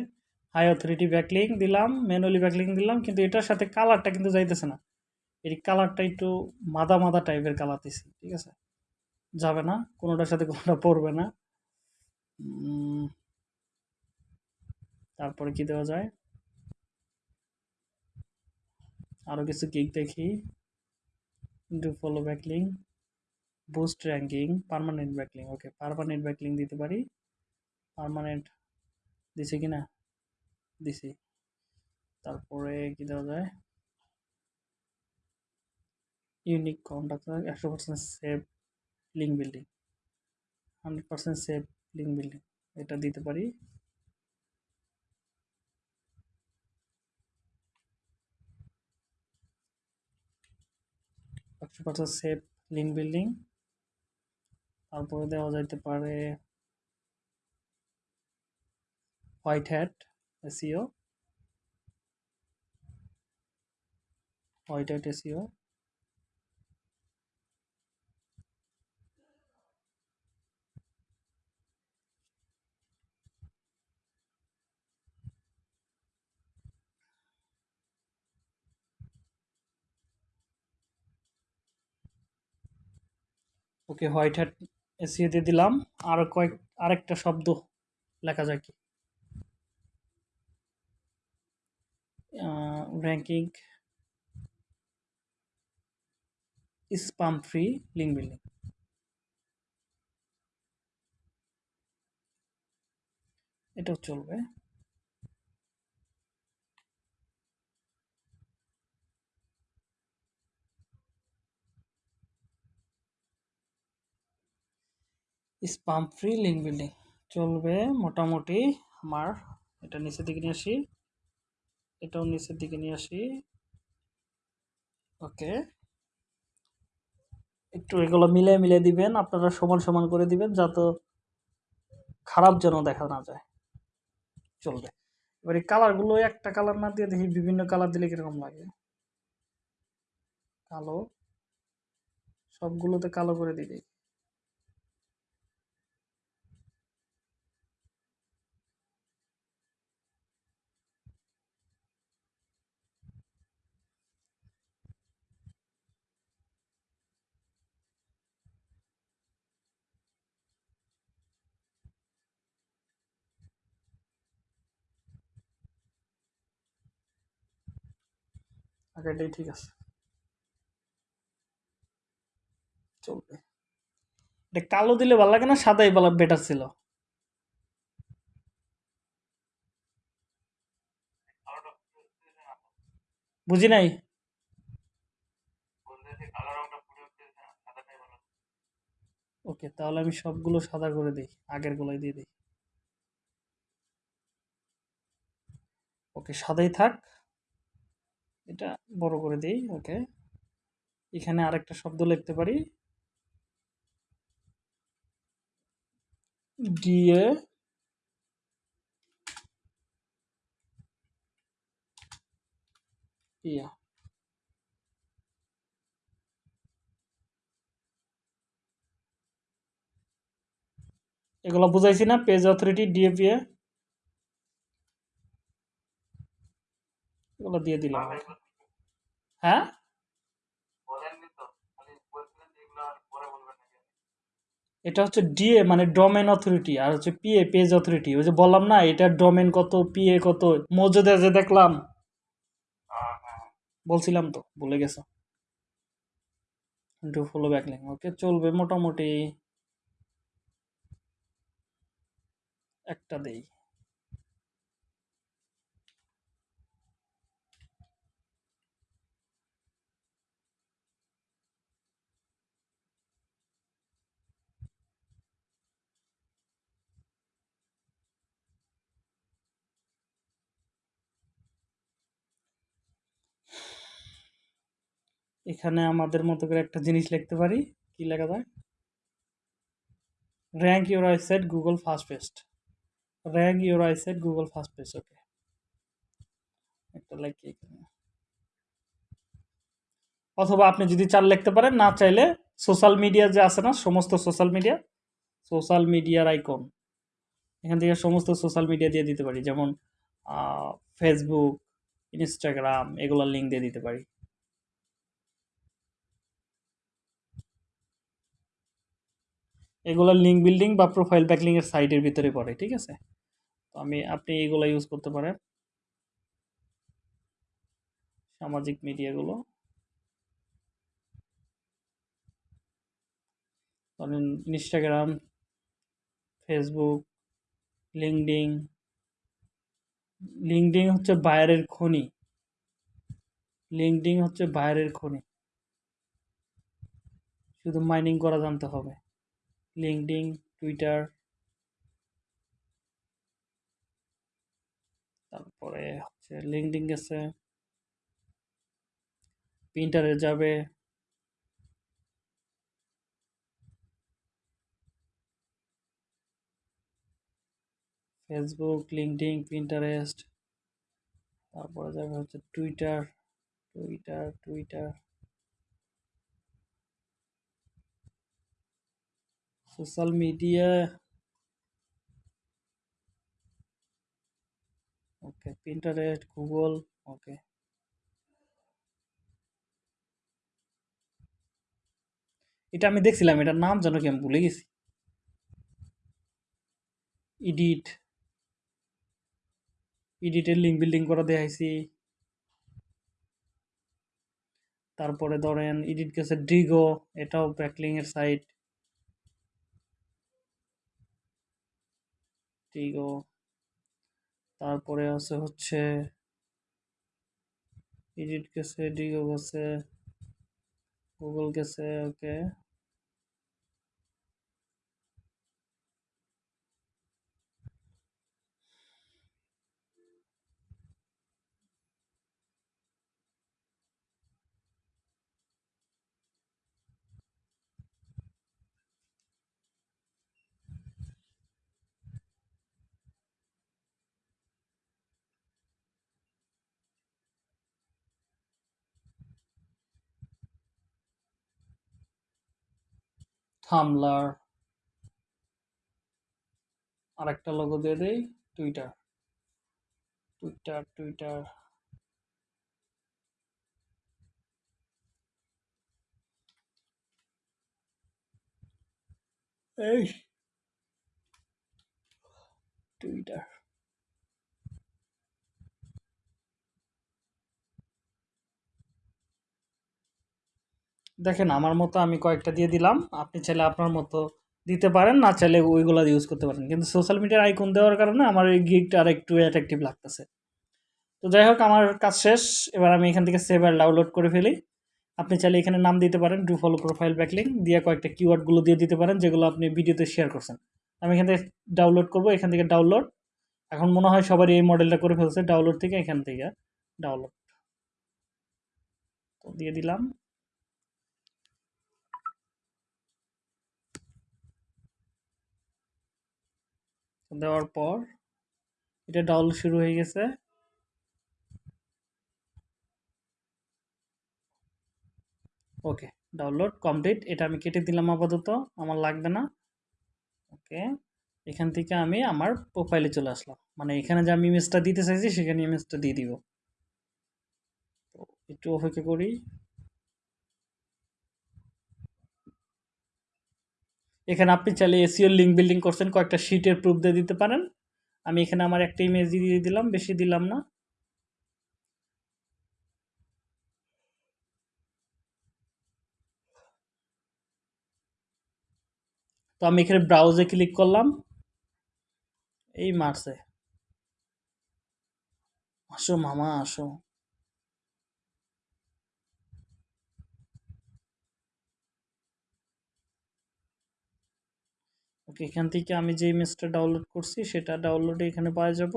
হাই অথরিটি ব্যাকলিং দিলাম ম্যানুয়ালি ব্যাকলিং দিলাম, কিন্তু এটার সাথে কালারটা কিন্তু যাইতেছে না। এই কালারটা একটু মাদা মাদা টাইপের কালার দিছি, ঠিক আছে? যাবে না, কোনোটার সাথে কোনোটা পড়বে না। তারপরে কি দেওয়া যায়? আরও কিছু গিক দেখি। Do follow backlink boost ranking permanent backlink okay permanent backlink দিতে পারি। পার্মানেন্ট দিছে কি না? দিছি। তারপরে কি দেওয়া যায়? ইউনিক কন্টাক্ট একশো percent safe link building hundred percent safe link building এটা দিতে পারি। একশো পার্সেন্ট সেভ লিঙ্ক বিল্ডিং তারপরে দেওয়া যাইতে পারে white hat SEO white hat SEO okay, white hat SEO দিয়ে দিলাম। আর কয়েক, আরেকটা শব্দ লেখা যায় কি? Ranking spam free link building এটাও চলবে। স্পাম ফ্রি লিঙ্ক বিল্ডিং চলবে মোটামুটি আমার, এটা নিচের দিকে আসি। এটাও নিচের দিকে নিয়ে আসি। ওকে। একটু এগুলো মিলে মিলে দিবেন, আপনারা সমান সমান করে দিবেন যাতে খারাপ যেন দেখা না যায়। চলবে। এবার এই কালারগুলো একটা কালার না দিয়ে দেখি বিভিন্ন কালার দিলে কীরকম লাগে। কালো। সবগুলোতে কালো করে দিই আগেরটাই ঠিক আছে। চলবে। এটা কালো দিলে ভালো লাগে না, সাদাই ভালো বেটার ছিল। বুঝি নাই? ওকে, তাহলে আমি সবগুলো সাদা করে দিই, আগের গুলোই দিয়ে দিই। ওকে, সাদাই থাক। এটা বড় করে দিই, ওকে। এখানে আরেকটা শব্দ লিখতে পারি। ইয়া। এগুলো বুঝাইছি না পেজ অথরিটি ডিএপিএ এগুলো দিয়ে দিলাম। হ্যাঁ? এটা হচ্ছে ডিএ মানে ডোমেন অথরিটি আর হচ্ছে পিএ পেজ অথরিটি ওই যে বললাম না এটা ডোমেন কত পিএ কত মজুদে যে দেখলাম। হ্যাঁ হ্যাঁ। বলছিলাম তো ভুলে গেছো। ডু ফলো ব্যাকলিং ওকে চলবে মোটামুটি। একটা দেই। এখানে আমাদের মতো করে একটা জিনিস লিখতে পারি। কি লেখা যায়? Rank your website Google first paste rank your website Google first paste okay একটা লাইক অথবা আপনি যদি চাল লিখতে পারেন, না চাইলে সোশ্যাল মিডিয়া যে আছে না, সমস্ত সোশ্যাল মিডিয়া সোশ্যাল মিডিয়ার আইকন এখান থেকে সমস্ত সোশ্যাল মিডিয়া দিয়ে দিতে পারি, যেমন ফেসবুক ইনস্টাগ্রাম এগুলোর লিঙ্ক দিয়ে দিতে পারি। এগুলোর লিঙ্ক বিল্ডিং বা প্রোফাইল ব্যাকলিং এর সাইটের ভিতরে পড়ে, ঠিক আছে? তো আমি, আপনি এগুলো ইউজ করতে পারেন। সামাজিক মিডিয়াগুলো ধরেন ইনস্টাগ্রাম ফেসবুক লিঙ্কডিং লিঙ্কডিং হচ্ছে বাইরের খনি। লিঙ্কডিং হচ্ছে বাইরের খনি। শুধু মাইনিং করা জানতে হবে। লিঙ্কডিং টুইটার, তারপরে হচ্ছে লিঙ্কডিং গেছে। প্রিন্টারে যাবে। ফেসবুক লিঙ্কডিং প্রিন্টারেস্ট, তারপরে যাবে হচ্ছে Twitter Twitter Twitter. Social media. Okay Pinterest Google okay. এটা আমি দেখছিলাম, এটার নাম যেন কি আমি ভুলে গেছি। ইডিট ইডিটের লিঙ্ক বিল্ডিং করা দেখাইছি তারপরে ধরেন ইডিট গেছে ডিগো এটাও ব্যাকলিং এর সাইট ডিগো তারপরে আছে হচ্ছে এডিট গেছে ডিগো গেছে গুগল গেছে ওকে থামলার আর একটা লোগো দিয়ে দেই টুইটার টুইটার টুইটার এই টুইটার দেখেন, আমার মতো আমি কয়েকটা দিয়ে দিলাম। আপনি চাইলে আপনার মতো দিতে পারেন, না চাইলে ওইগুলো ইউজ করতে পারেন। কিন্তু সোশ্যাল মিডিয়ার আইকন দেওয়ার কারণে আমার এই গিগটা আর একটু অ্যাট্রাকটিভ লাগতেছে। তো যাই হোক, আমার কাজ শেষ। এবার আমি এখান থেকে সেভ আর ডাউনলোড করে ফেলি। আপনি চাইলে এখানে নাম দিতে পারেন ডু ফলো প্রোফাইল ব্যাকলিং দিয়ে কয়েকটা কিওয়ার্ডগুলো দিয়ে দিতে পারেন, যেগুলো আপনি ভিডিওতে শেয়ার করছেন। আমি এখান থেকে ডাউনলোড করব, এখান থেকে ডাউনলোড এখন মনে হয় সবারই এই মডেলটা করে ফেলছে ডাউনলোড থেকে এখান থেকে ডাউনলোড তো দিয়ে দিলাম। দেওয়ার পর এটা ডাউনলোড শুরু হয়ে গেছে। Okay, download complete. এটা আমি কেটে দিলাম আপাতত, আমার লাগবে না। ওকে, এখান থেকে আমি আমার প্রোফাইলে চলে আসলাম। মানে এখানে যে আমি ইমেজটা দিতে চাইছি, সেখানে ইমেজটা দিয়ে দিব। তো একটু অপেক্ষা করি। এখানে আপনি চাইলে এসিওর লিঙ্ক বিল্ডিং করছেন, কয়েকটা শিটের প্রুফ দিয়ে দিতে পারেন। আমি এখানে আমার একটা ইমেজ দিয়ে দিলাম, বেশি দিলাম না। তো আমি এখানে ব্রাউজে ক্লিক করলাম। এই মারছে। আসো মামা, আসো। এখান থেকে আমি যে ইমেজটা ডাউনলোড করছি, সেটা ডাউনলোডে এখানে পাওয়া যাব।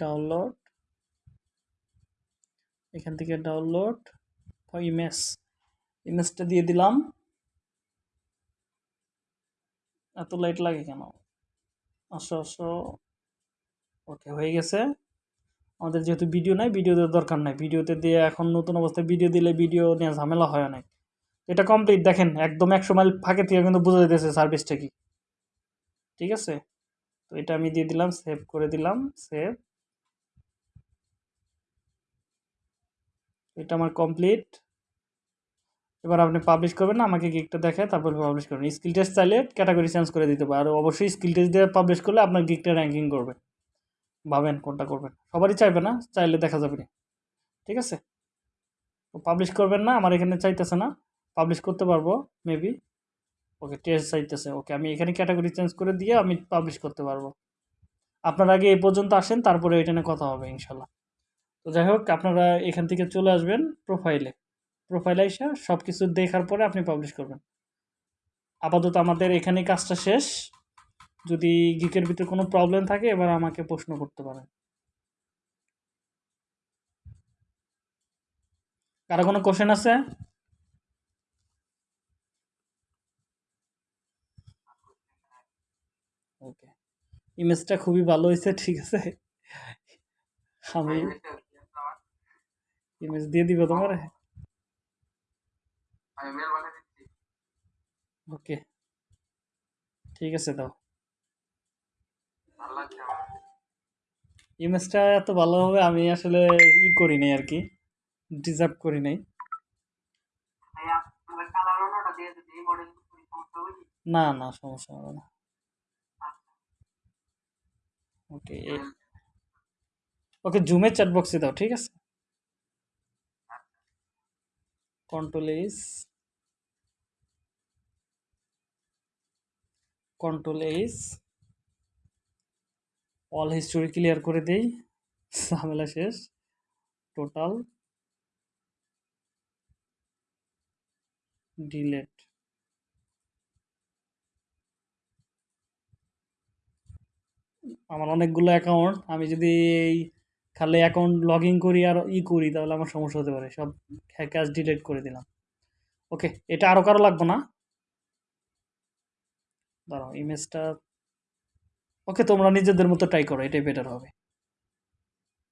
ডাউনলোড এখান থেকে ডাউনলোড ইমেজ ইমেজটা দিয়ে দিলাম। এত লাইট লাগে কেন? আসো আসো। ওকে হয়ে গেছে। আমাদের যেহেতু ভিডিও নাই ভিডিও দেওয়ার দরকার নাই। ভিডিওতে দিয়ে এখন নতুন অবস্থায় ভিডিও দিলে ভিডিও নিয়ে ঝামেলা হয় অনেক। এটা কমপ্লিট দেখেন, একদম একশো মাইল ফাঁকে থেকে কিন্তু বোঝা দিতেছে সার্ভিসটা কি। ঠিক আছে? তো এটা আমি দিয়ে দিলাম সেভ করে দিলাম সেভ এটা আমার কমপ্লিট এবার আপনি পাবলিশ করবেন না, আমাকে গিকটা দেখে তারপর পাবলিশ করবেন। স্কিল টেস্ট চাইলে ক্যাটাগরি চেঞ্জ করে দিতে পারে। আর অবশ্যই স্কিল টেস্ট দিয়ে পাবলিশ করলে আপনার গিকটা র্যাঙ্কিং করবে। ভাবেন কোনটা করবেন। সবারই চাইবে না, চাইলে দেখা যাবে না। ঠিক আছে? তো পাবলিশ করবেন না, আমার এখানে চাইতেছে না। পাবলিশ করতে পারব মেবি ওকে টেস্ট চাইতেছে। ওকে আমি এখানে ক্যাটাগরি চেঞ্জ করে দিয়ে আমি পাবলিশ করতে পারব। আপনার আগে এই পর্যন্ত আসেন, তারপরে এটা নিয়ে কথা হবে, ইনশাল্লাহ। তো যাই হোক, আপনারা এখান থেকে চলে আসবেন প্রোফাইলে প্রোফাইলে এসে সব কিছু দেখার পরে আপনি পাবলিশ করবেন। আপাতত আমাদের এখানে কাজটা শেষ। যদি গিকের ভিতরে কোনো প্রবলেম থাকে, এবার আমাকে প্রশ্ন করতে পারেন। কারও কোনো কোশ্চেন আছে ওকে ইমেজটা খুবই ভালো হয়েছে ঠিক আছে? আমি ইমেজ দিয়ে দিব তোমার? আমি মেল বানিয়ে দিচ্ছি। ওকে ঠিক আছে দাও। ইমেজটা এত ভালো হবে আমি আসলে ই করি নাই আর কি ডিজার্ভ করি নাই। দিয়ে না না সমস্যা হবে না। ওকে। ওকে জুমের চ্যাট বক্সে দাও ঠিক আছে? Control H control H all history clear করে দেই ঝামেলা শেষ টোটাল ডিলেট আমার অনেকগুলো অ্যাকাউন্ট আমি যদি এই খালি অ্যাকাউন্ট লগ ইন করি আর ই করি, তাহলে আমার সমস্যা হতে পারে। সব কাজ ডিলেট করে দিলাম। ওকে এটা আরও কারও লাগবে না? দাঁড়াও ইমেজটা ওকে তোমরা নিজেদের মতো ট্রাই করো, এটাই বেটার হবে।